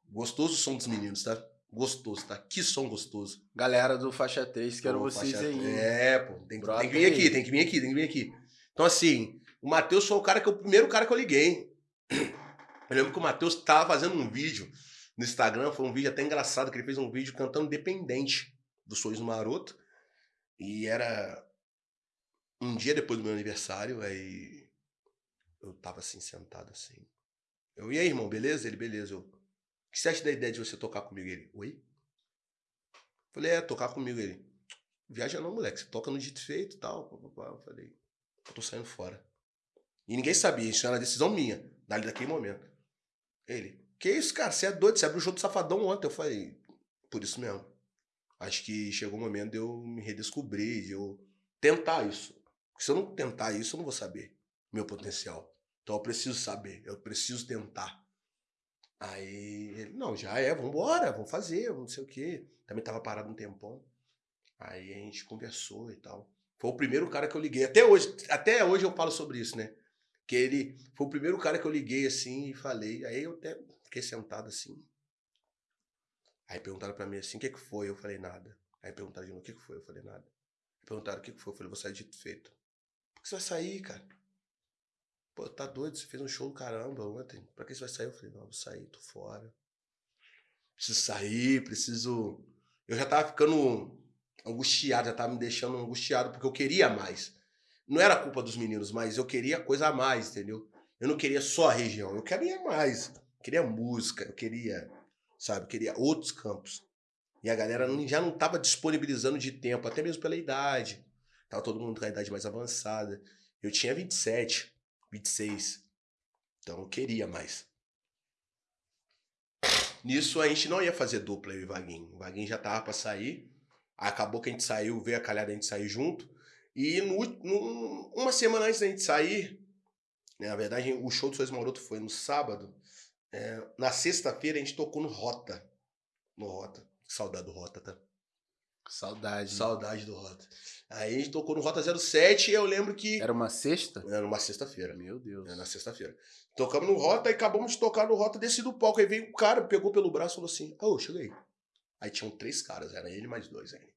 Gostoso o som dos meninos, tá? Gostoso, tá? Que som gostoso. Galera do Faixa 3, quero Pô, vocês faixa- aí. É, pô. Tem, Brota tem que vir aí. aqui, tem que vir aqui, tem que vir aqui. Então, assim, o Matheus foi o cara que eu- o primeiro cara que eu liguei. Eu lembro que o Matheus tava fazendo um vídeo no Instagram, foi um vídeo até engraçado, que ele fez um vídeo cantando Dependente do Sorriso Maroto. E era um dia depois do meu aniversário, aí eu tava assim, sentado assim. Eu, e aí, irmão, beleza? Ele, beleza. Eu, o que você acha da ideia de você tocar comigo? Ele, oi? Falei, é, tocar comigo. Ele, viaja não, moleque, você toca no dito feito e tal. Eu falei, eu tô saindo fora. E ninguém sabia, isso era decisão minha, dali daquele momento. Ele, que isso, cara, você é doido, você abriu o show do Safadão ontem. Eu falei, por isso mesmo. Acho que chegou o momento de eu me redescobrir, de eu tentar isso. Porque se eu não tentar isso, eu não vou saber meu potencial. Então eu preciso saber, eu preciso tentar. Aí ele, não, já é, vambora, vamos fazer, não sei o quê. Também tava parado um tempão. Aí a gente conversou e tal. Foi o primeiro cara que eu liguei. Até hoje, até hoje eu falo sobre isso, né? Que ele foi o primeiro cara que eu liguei assim e falei. Aí eu até fiquei sentado assim. Aí perguntaram pra mim assim, o que que foi? Eu falei, nada. Aí perguntaram de novo, o que que foi? Eu falei, nada. Aí perguntaram o que que foi? Eu falei, vou sair de feito. Por que você vai sair, cara? Pô, tá doido, você fez um show do caramba ontem. Pra que você vai sair? Eu falei, não, vou sair, tô fora. Preciso sair, preciso. Eu já tava ficando angustiado, já tava me deixando angustiado, porque eu queria mais. Não era culpa dos meninos, mas eu queria coisa a mais, entendeu? Eu não queria só a região, eu queria mais. Eu queria música, eu queria, sabe, eu queria outros campos. E a galera já não tava disponibilizando de tempo, até mesmo pela idade. Tava todo mundo com a idade mais avançada. Eu tinha 27, 26. Então eu queria mais. Nisso a gente não ia fazer dupla, eu e o Vaguinho. O Vaguinho já tava pra sair. Acabou que a gente saiu, veio a calhada a gente sair junto. E no, no, uma semana antes da gente sair, né, na verdade, o show do Sois Maroto foi no sábado. É, na sexta-feira a gente tocou no Rota. No Rota. Saudade do Rota, tá? Saudade. Saudade do Rota. Aí a gente tocou no Rota 07 e eu lembro que. Era uma sexta? Era uma sexta-feira. Meu Deus. Era na sexta-feira. Tocamos no Rota e acabamos de tocar no Rota, desci do palco. Aí veio um cara, pegou pelo braço e falou assim: Ô, oh, cheguei. Aí tinham três caras, era ele mais dois aí.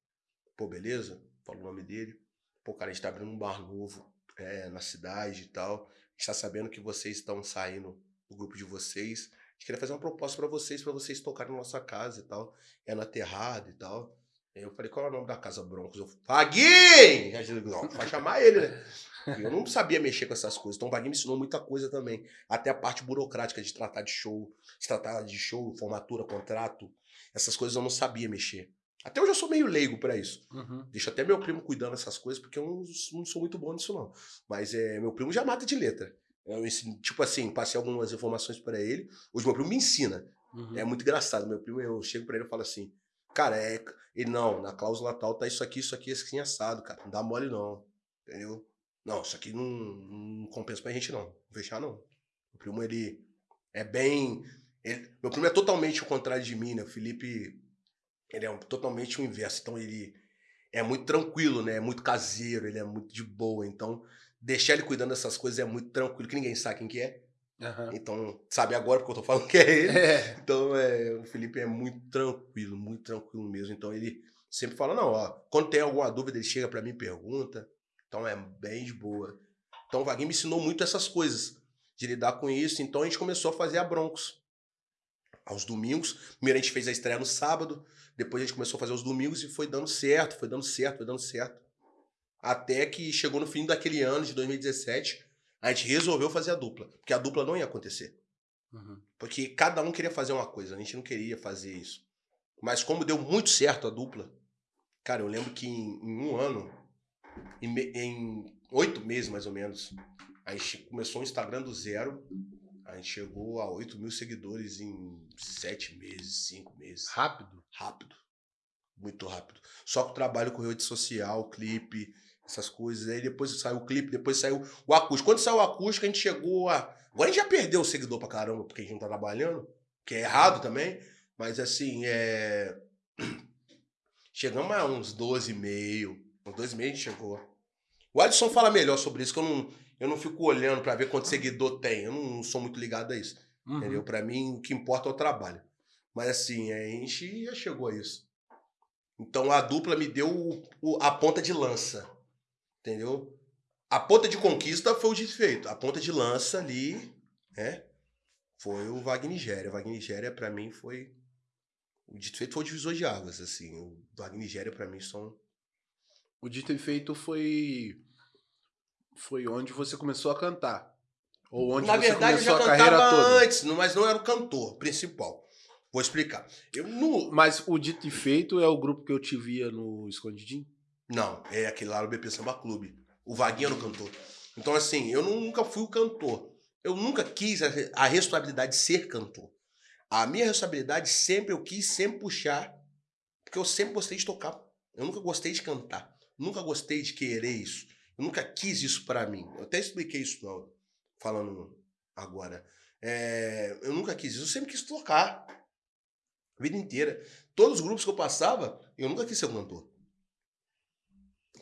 Pô, beleza? Falou o nome dele. Pô, cara, a gente tá abrindo um bar novo é, na cidade e tal. A gente tá sabendo que vocês estão saindo do grupo de vocês. A gente queria fazer uma proposta para vocês, para vocês tocarem na nossa casa e tal. É na Terrada e tal. Aí eu falei, qual é o nome da casa Broncos? Eu Vaguinho! Não, vai chamar ele, né? Eu não sabia mexer com essas coisas. Então o Vaguinho me ensinou muita coisa também. Até a parte burocrática de tratar de show, de tratar de show, formatura, contrato. Essas coisas eu não sabia mexer. Até hoje eu sou meio leigo para isso. Uhum. Deixo até meu primo cuidando dessas coisas, porque eu não, não sou muito bom nisso, não. Mas é, meu primo já mata de letra. Eu ensino, tipo assim, passei algumas informações para ele. Hoje meu primo me ensina. Uhum. É muito engraçado. Meu primo, eu chego para ele e falo assim, cara, é. Ele, não, na cláusula tal tá isso aqui, isso aqui, assim assado, cara. Não dá mole, não. Entendeu? Não, isso aqui não, não compensa pra gente, não. Não fechar, não. Meu primo, ele é bem. Ele, meu primo é totalmente o contrário de mim, né? O Felipe ele é um, totalmente o inverso. Então ele é muito tranquilo, né? É muito caseiro, ele é muito de boa. Então, deixar ele cuidando dessas coisas é muito tranquilo, que ninguém sabe quem que é. Uhum. Então, sabe agora porque eu tô falando que é ele. É. Então, é, o Felipe é muito tranquilo, muito tranquilo mesmo. Então, ele sempre fala, não, ó, quando tem alguma dúvida, ele chega para mim e pergunta. Então, é bem de boa. Então, o Vaguinho me ensinou muito essas coisas, de lidar com isso. Então, a gente começou a fazer a Broncos. Aos domingos. Primeiro a gente fez a estreia no sábado. Depois a gente começou a fazer os domingos e foi dando certo, foi dando certo, foi dando certo. Até que chegou no fim daquele ano de 2017, a gente resolveu fazer a dupla. Porque a dupla não ia acontecer. Uhum. Porque cada um queria fazer uma coisa, a gente não queria fazer isso. Mas como deu muito certo a dupla, cara, eu lembro que em, em um ano, em, em oito meses mais ou menos, a gente começou o Instagram do zero, a gente chegou a 8 mil seguidores em sete meses, cinco meses. Rápido? Rápido. Muito rápido. Só que o trabalho com rede social, clipe, essas coisas. Aí depois saiu o clipe, depois saiu o acústico. Quando saiu o acústico, a gente chegou a. Agora a gente já perdeu o seguidor pra caramba, porque a gente não tá trabalhando, que é errado também. Mas assim, é. Chegamos a uns 12,5. Uns 12,5 a gente chegou. O Alisson fala melhor sobre isso, que eu não, eu não fico olhando para ver quanto seguidor tem. Eu não sou muito ligado a isso. Uhum. Entendeu? Para mim, o que importa é o trabalho. Mas assim, a gente já chegou a isso. Então a dupla me deu o, o, a ponta de lança. Entendeu? A ponta de conquista foi o desfeito. A ponta de lança ali, né? Foi o Wagner Nigéria. O Wagner Nigéria, pra mim, foi. O desfeito foi o divisor de águas, assim. O Wagner Nigéria, pra mim, são. O dito e feito foi. Foi onde você começou a cantar. Ou onde Na você verdade, eu começou já a carreira toda. antes, mas não era o cantor principal. Vou explicar. Eu não. Mas o dito e feito é o grupo que eu te via no Escondidinho? Não, é aquele lá no BP Samba Clube. O Vaguinho era o cantor. Então, assim, eu nunca fui o cantor. Eu nunca quis a, a responsabilidade de ser cantor. A minha responsabilidade sempre eu quis sempre puxar, porque eu sempre gostei de tocar. Eu nunca gostei de cantar. Nunca gostei de querer isso. Eu nunca quis isso pra mim. Eu até expliquei isso não, falando agora. É, eu nunca quis isso, eu sempre quis tocar. A vida inteira. Todos os grupos que eu passava, eu nunca quis ser um cantor.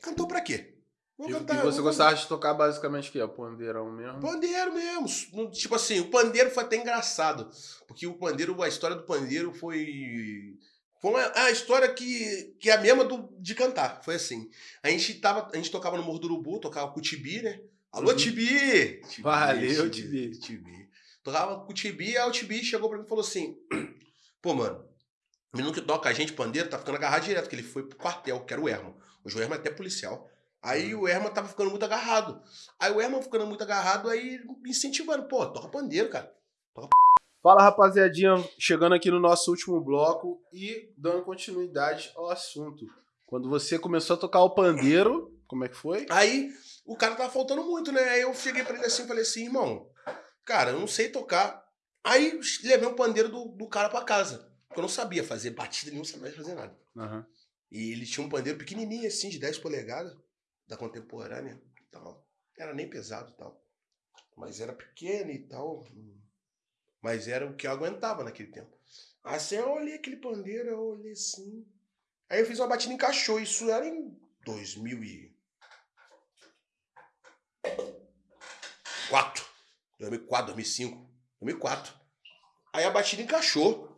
Cantor pra quê? Vou E, cantar- e você gostava de tocar basicamente o quê? Pandeirão mesmo? Pandeiro mesmo. Tipo assim, o pandeiro foi até engraçado. Porque o pandeiro, a história do pandeiro foi. Foi uma, a história que, que é a mesma do, de cantar. Foi assim. A gente, tava, a gente tocava no Morro do Urubu, tocava com o Tibi, né? Alô, Uhum. Tibi! Tibi, Valeu, Tibi. Tibi. Tocava com o Tibi, aí o Tibi chegou pra mim e falou assim: Pô, mano, o menino que toca a gente, pandeiro, tá ficando agarrado direto, porque ele foi pro quartel, que era o Erma. Hoje o Erma é até policial. Aí o Erma tava ficando muito agarrado. Aí o Erma ficando muito agarrado, aí me incentivando, pô, toca pandeiro, cara. Fala rapaziadinha, chegando aqui no nosso último bloco e dando continuidade ao assunto. Quando você começou a tocar o pandeiro, como é que foi? Aí o cara tava faltando muito, né? Aí eu cheguei pra ele assim e falei assim, irmão, cara, eu não sei tocar. Aí levei o pandeiro do, do cara pra casa. Porque eu não sabia fazer batida nenhuma, não sabia fazer nada. Aham. E ele tinha um pandeiro pequenininho assim, de 10 polegadas, da contemporânea tal. Era nem pesado e tal. Mas era pequeno e tal. Mas era o que eu aguentava naquele tempo. Assim, eu olhei aquele pandeiro, eu olhei assim. Aí eu fiz uma batida e encaixou. Isso era em 2004. 2004, 2005. 2004. Aí a batida encaixou.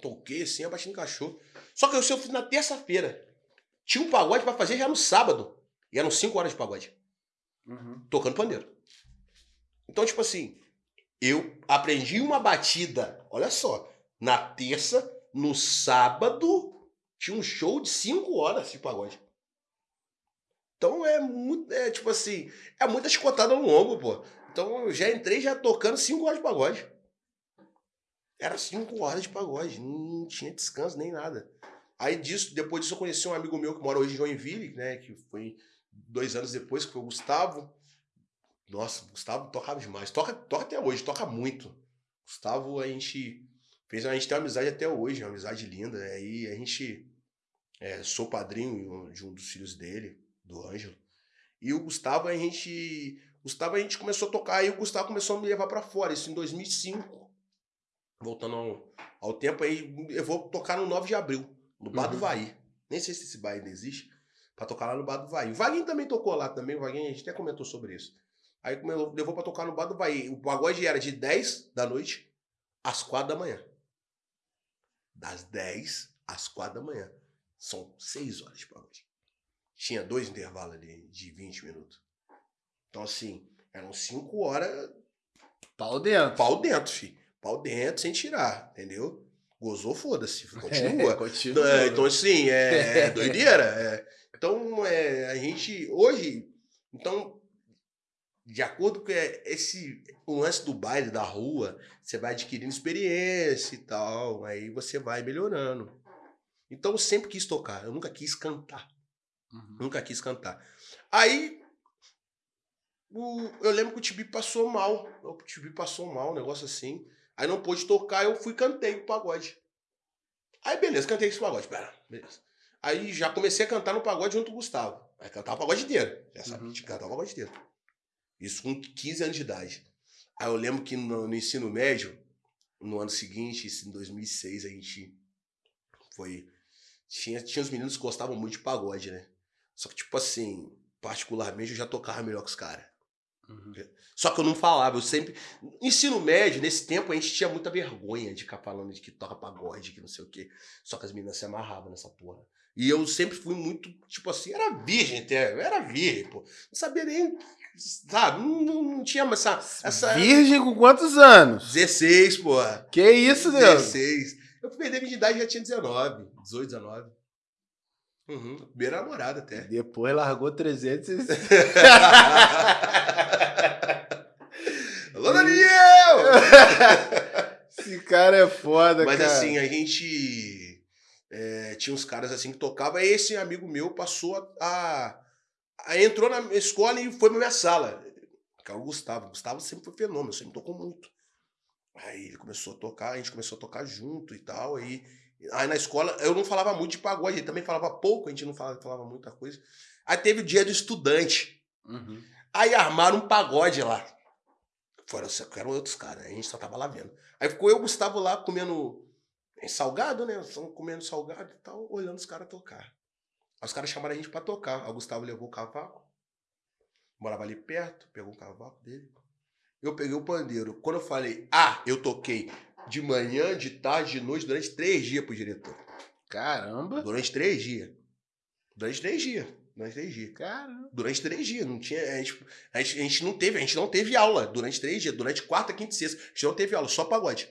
Toquei assim, a batida encaixou. Só que eu eu fiz na terça-feira. Tinha um pagode pra fazer já no sábado. E eram 5 horas de pagode. Uhum. Tocando pandeiro. Então, tipo assim, eu aprendi uma batida, olha só, na terça, no sábado, tinha um show de 5 horas de pagode. Então é muito, é tipo assim, é muita chicotada no ombro, pô. Então eu já entrei já tocando 5 horas de pagode. Era 5 horas de pagode, não tinha descanso nem nada. Aí disso, depois disso eu conheci um amigo meu que mora hoje em Joinville, né, que foi dois anos depois, que foi o Gustavo. Nossa, o Gustavo tocava demais. Toca, toca até hoje, toca muito. Gustavo, a gente fez, a gente tem uma amizade até hoje, uma amizade linda. Aí a gente é, sou padrinho de um dos filhos dele, do Ângelo. E o Gustavo, a gente, Gustavo a gente começou a tocar, aí o Gustavo começou a me levar pra fora, isso em 2005. Voltando ao, ao tempo, aí eu vou tocar no 9 de abril, no Bar do Uhum. Vai. Nem sei se esse bar ainda existe, pra tocar lá no Bar do Vai. O Vaguinho também tocou lá também, o Vaguinho, a gente até comentou sobre isso. Aí levou pra tocar no Bar do Vai. O pagode era de 10 da noite às 4 da manhã. Das 10 às 4 da manhã. São 6 horas de pagode. Tinha dois intervalos ali de 20 minutos. Então, assim, eram 5 horas Pau dentro. pau dentro, filho. Pau dentro sem tirar, entendeu? Gozou, foda-se. Continua. É, continua. É, então, assim, é, é doideira. é. Então, é, a gente, hoje, então, de acordo com é, esse o lance do baile, da rua, você vai adquirindo experiência e tal, aí você vai melhorando. Então, eu sempre quis tocar, eu nunca quis cantar. Uhum. Nunca quis cantar. Aí, o- eu lembro que o Tibi passou mal. O Tibi passou mal, um negócio assim. Aí não pôde tocar, eu fui e cantei o pagode. Aí, beleza, cantei esse pagode. Pera, beleza. Aí já comecei a cantar no pagode junto com o Gustavo. Aí cantava o pagode inteiro. Já sabe, Uhum. cantar o pagode inteiro. Isso com 15 anos de idade. Aí eu lembro que no, no ensino médio, no ano seguinte, em 2006, a gente foi. Tinha, tinha os meninos que gostavam muito de pagode, né? Só que, tipo assim, particularmente eu já tocava melhor que os caras. Uhum. Só que eu não falava, eu sempre. Ensino médio, nesse tempo, a gente tinha muita vergonha de ficar falando de que toca pagode, que não sei o quê. Só que as meninas se amarravam nessa porra. E eu sempre fui muito, tipo assim, era virgem até, eu era virgem, pô. Não sabia nem, sabe? Não, não, não tinha essa. essa... Virgem com quantos anos? 16, porra. Que isso, Deus? 16. Eu fui perder a idade já tinha 19, 18, 19. Uhum. Primeira namorada até. Depois largou 300 e... Alô, Daniel! Esse cara é foda, Mas cara. assim, a gente é, tinha uns caras assim que tocavam, aí esse amigo meu passou a, a- a- entrou na escola e foi pra minha sala. Que é o Gustavo. O Gustavo sempre foi fenômeno, sempre tocou muito. Aí ele começou a tocar, a gente começou a tocar junto e tal. Aí, aí na escola eu não falava muito de pagode, ele também falava pouco, a gente não falava, falava muita coisa. Aí teve o dia do estudante. Uhum. Aí armaram um pagode lá. Foram, eram outros caras, a gente só tava lá vendo. Aí ficou eu e o Gustavo lá comendo salgado, né? Comendo salgado e tal, olhando os caras tocar. Aí os caras chamaram a gente pra tocar. Aí o Gustavo levou o cavaco, morava ali perto, pegou o cavaco dele. Eu peguei o pandeiro. Quando eu falei, ah, eu toquei de manhã, de tarde, de noite, durante três dias pro diretor. Caramba! Durante três dias. Durante três dias. Durante três dias. Caramba! Durante três dias. Não tinha. A gente, a, gente, a gente não teve, a gente não teve aula durante três dias. Durante quarta, quinta e sexta. A gente não teve aula, só pagode.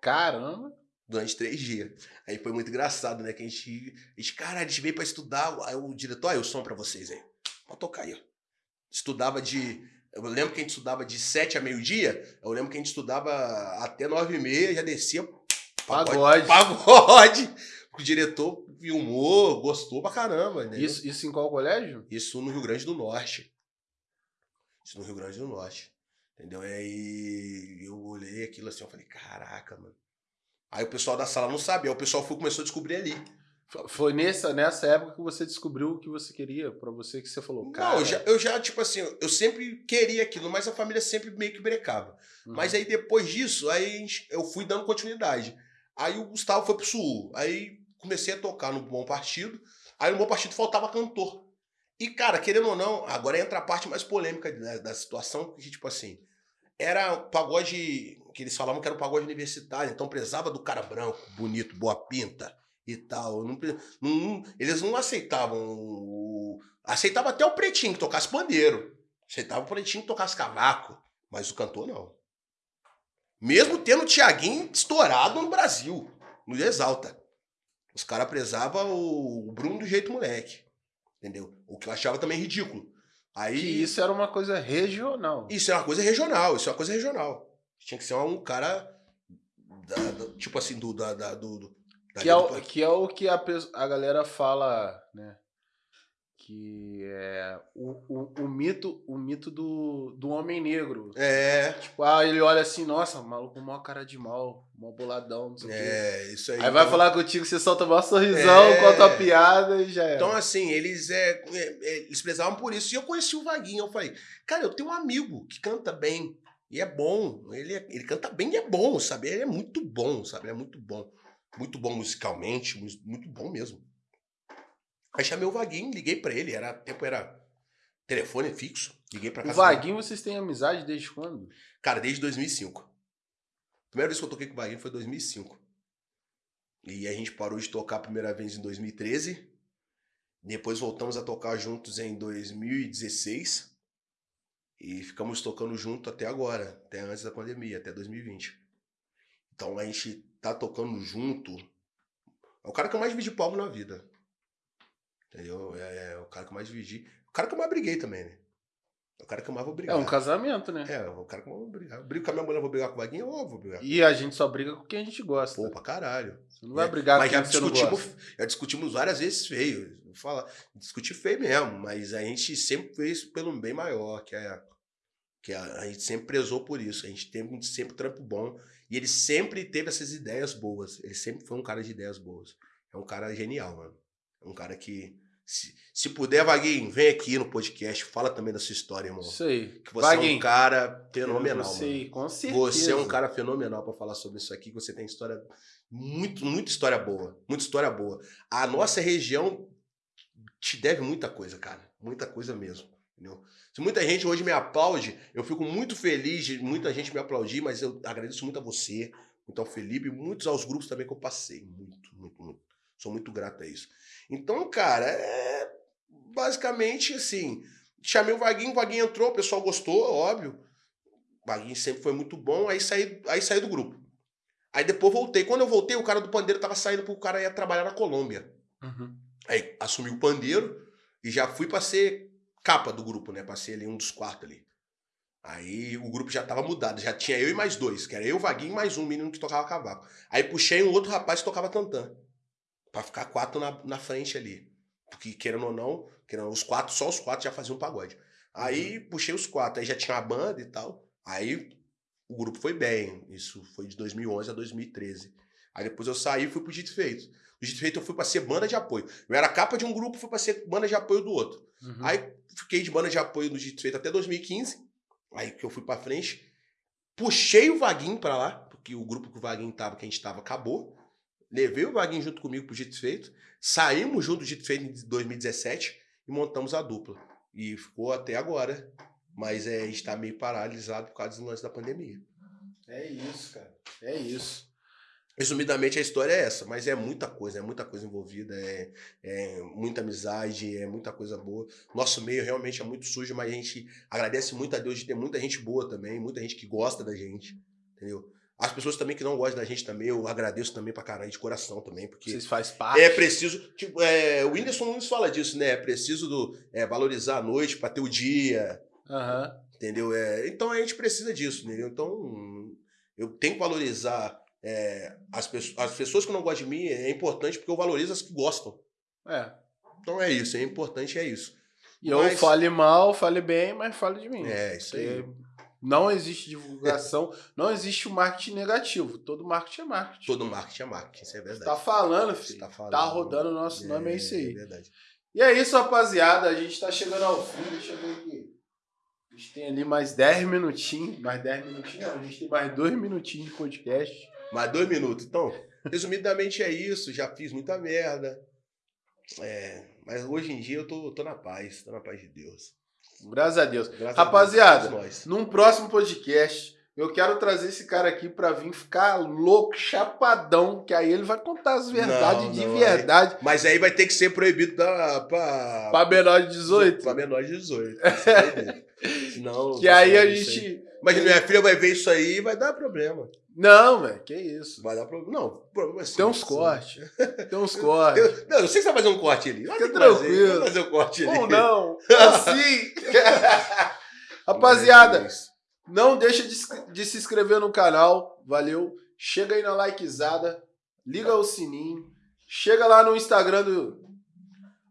Caramba! Durante três dias. Aí foi muito engraçado, né? Que a gente. A gente, cara, a gente veio pra estudar. Aí o diretor, aí o som pra vocês aí. Pode tocar aí, ó. Estudava de. Eu lembro que a gente estudava de sete a meio-dia. Eu lembro que a gente estudava até nove e meia, já descia. Pagode. Pagode. O diretor filmou, gostou pra caramba. Né? Isso, isso em qual colégio? Isso no Rio Grande do Norte. Isso no Rio Grande do Norte. Entendeu? E aí eu olhei aquilo assim, eu falei, caraca, mano. Aí o pessoal da sala não sabia, o pessoal foi, começou a descobrir ali. Foi nessa, nessa época que você descobriu o que você queria, para você que você falou, cara. Não, eu já, eu já, tipo assim, eu sempre queria aquilo, mas a família sempre meio que brecava. Uhum. Mas aí depois disso, aí eu fui dando continuidade. Aí o Gustavo foi pro Sul. Aí comecei a tocar no Bom Partido. Aí no Bom Partido faltava cantor. E, cara, querendo ou não, agora entra a parte mais polêmica da, da situação, que, tipo assim, era pagode, que eles falavam que era um pagode universitário, então prezava do cara branco, bonito, boa pinta e tal. Não, não, eles não aceitavam. Aceitava até o pretinho que tocasse pandeiro. Aceitava o pretinho que tocasse cavaco. Mas o cantor não. Mesmo tendo o Tiaguinho estourado no Brasil, no Exalta. Os caras prezavam o Bruno do jeito moleque. Entendeu? O que eu achava também ridículo. Aí, que isso era uma coisa regional. Isso é uma coisa regional, isso é uma coisa regional. Tinha que ser um cara. Da, da, tipo assim, do. Da, da do, do que, é o, que é o que a, a galera fala, né? Que é o, o, o, mito o mito do, do homem negro. É. Tipo, ah, ele olha assim, nossa, maluco, maior cara de mal, mó boladão, não sei É, quê. isso aí. Aí então... vai falar contigo, você solta um sorrisão, é... conta a piada e já é. Então, assim, eles, é, é, é, eles prezavam por isso. E eu conheci o Vaguinho, eu falei, cara, eu tenho um amigo que canta bem. E é bom. Ele, é, ele canta bem e é bom, sabe? Ele é muito bom, sabe? Ele é muito bom. Muito bom musicalmente, muito bom mesmo. Aí chamei o Vaguinho, liguei para ele, era tempo era telefone fixo, liguei para casa. O Vaguinho dele. vocês têm amizade desde quando? Cara, desde 2005. A primeira vez que eu toquei com o Vaguinho foi em 2005. E a gente parou de tocar a primeira vez em 2013. Depois voltamos a tocar juntos em 2016. E ficamos tocando junto até agora, até antes da pandemia, até 2020. Então a gente tá tocando junto. É o cara que eu mais vi de palmo na vida. Entendeu? É, é, o cara que eu mais dividi. O cara que eu mais briguei também, né? É o cara que eu mais vou brigar. É um casamento, né? É, o cara que eu mais vou brigar. Eu brigo com a minha mulher, vou brigar com o Vaguinho, ou vou brigar. E a gente só briga com quem a gente gosta. Pô, pra caralho. Você não vai é, brigar com quem você não gosta. Já discutimos várias vezes feio. Vou falar, discutir feio mesmo, mas a gente sempre fez pelo bem maior, que é que a, a gente sempre prezou por isso. A gente teve sempre trampo bom. E ele sempre teve essas ideias boas. Ele sempre foi um cara de ideias boas. É um cara genial, mano. É um cara que se, se puder, Vaguinho, vem aqui no podcast, fala também da sua história, irmão. Isso aí. Que você Vaguinho, é um cara fenomenal, você, mano. Com certeza. Você é um cara fenomenal para falar sobre isso aqui, você tem história muito, muita história boa, muita história boa. A nossa região te deve muita coisa, cara, muita coisa mesmo, entendeu? Se muita gente hoje me aplaude, eu fico muito feliz de muita gente me aplaudir, mas eu agradeço muito a você, muito ao Felipe, muitos aos grupos também que eu passei, muito, muito, muito. Sou muito grato a isso. Então, cara, é basicamente assim. Chamei o Vaguinho, o Vaguinho entrou, o pessoal gostou, óbvio. O Vaguinho sempre foi muito bom, aí saí, aí saí do grupo. Aí depois voltei. Quando eu voltei, o cara do pandeiro tava saindo porque o cara ia trabalhar na Colômbia. Uhum. Aí assumi o pandeiro e já fui pra ser capa do grupo, né? Pra ser ali um dos quartos ali. Aí o grupo já tava mudado, já tinha eu e mais dois, que era eu, Vaguinho e mais um menino que tocava cavaco. Aí puxei um outro rapaz que tocava tantã para ficar quatro na, na frente ali. Porque, querendo ou não, querendo, os quatro, só os quatro já faziam pagode. Aí uhum. puxei os quatro, aí já tinha a banda e tal. Aí o grupo foi bem. Isso foi de 2011 a 2013. Aí depois eu saí e fui pro Dito Feito. No Dito Feito eu fui pra ser banda de apoio. Eu era capa de um grupo, fui pra ser banda de apoio do outro. Uhum. Aí fiquei de banda de apoio no Dito Feito até 2015. Aí que eu fui pra frente. Puxei o Vaguinho pra lá, porque o grupo que o Vaguinho tava, que a gente tava, acabou. Levei o Vaguinho junto comigo pro Dito Feito. Saímos junto do Dito Feito em 2017 e montamos a dupla. E ficou até agora. Mas é, a gente tá meio paralisado por causa do lance da pandemia. É isso, cara. É isso. Resumidamente, a história é essa, mas é muita coisa, é muita coisa envolvida, é, é, muita amizade, é muita coisa boa. Nosso meio realmente é muito sujo, mas a gente agradece muito a Deus de ter muita gente boa também, muita gente que gosta da gente, entendeu? As pessoas também que não gostam da gente também, eu agradeço também pra caralho, de coração também, porque... Vocês fazem parte. É preciso, tipo, é, o Whindersson Nunes fala disso, né? É preciso do, é, valorizar a noite pra ter o dia, Aham. entendeu? É, então a gente precisa disso, entendeu? Então eu tenho que valorizar é, as, pessoas, as pessoas que não gostam de mim, é importante porque eu valorizo as que gostam. É. Então é isso, é importante, é isso. E eu Mas- fale mal, fale bem, mas fale de mim. É, isso aí. Não existe divulgação, não existe o marketing negativo. Todo marketing é marketing. Todo marketing é marketing, isso é Você verdade. tá falando, Você filho. tá falando. Tá rodando o nosso nome, é isso aí. É verdade. E é isso, rapaziada. A gente tá chegando ao fim. Deixa eu ver aqui. A gente tem ali mais 10 minutinhos. Mais 10 minutinhos, não. A gente tem mais 2 minutinhos de podcast. Mais dois minutos. Então, resumidamente é isso. Já fiz muita merda. É, mas hoje em dia eu tô, tô na paz, tô na paz de Deus. Graças a Deus. Graças a Rapaziada, Deus, nós. Num próximo podcast, eu quero trazer esse cara aqui pra vir ficar louco, chapadão, que aí ele vai contar as verdades Não, de não, verdade Mas aí vai ter que ser proibido da, pra, pra menor de 18. Pra menor de 18. Isso vai ter. Senão, Que aí a gente. Mas minha filha vai ver isso aí e vai dar problema. Não, velho, que isso. Vai dar problema. Não, problema é sim. Tem uns cortes. Tem uns cortes. Eu, não, eu sei que você vai fazer um corte ali. Fica fazer, tranquilo. vai fazer um corte ali. Ou não. Assim. Rapaziada, não deixa de, se- de se inscrever no canal. Valeu. Chega aí na likezada. Liga o sininho. Chega lá no Instagram do.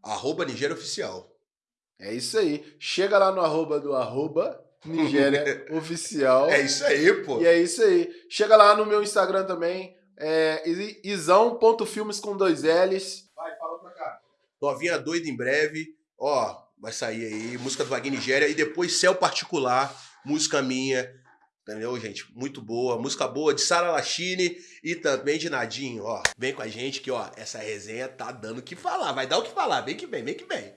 Arroba Nigéria Oficial. É isso aí. Chega lá no arroba do arroba Nigéria Oficial. É isso aí, pô. E é isso aí. Chega lá no meu Instagram também. É isão.filmes com dois L's. Vai, fala pra cá. Novinha doida em breve. Ó, vai sair aí. Música do Wagner Nigéria. E depois Céu Particular. Música minha. Entendeu, gente? Muito boa. Música boa de Sara Lachine e também de Nadinho, ó. Vem com a gente que, ó, essa resenha tá dando o que falar. Vai dar o que falar. Vem que vem, vem que vem.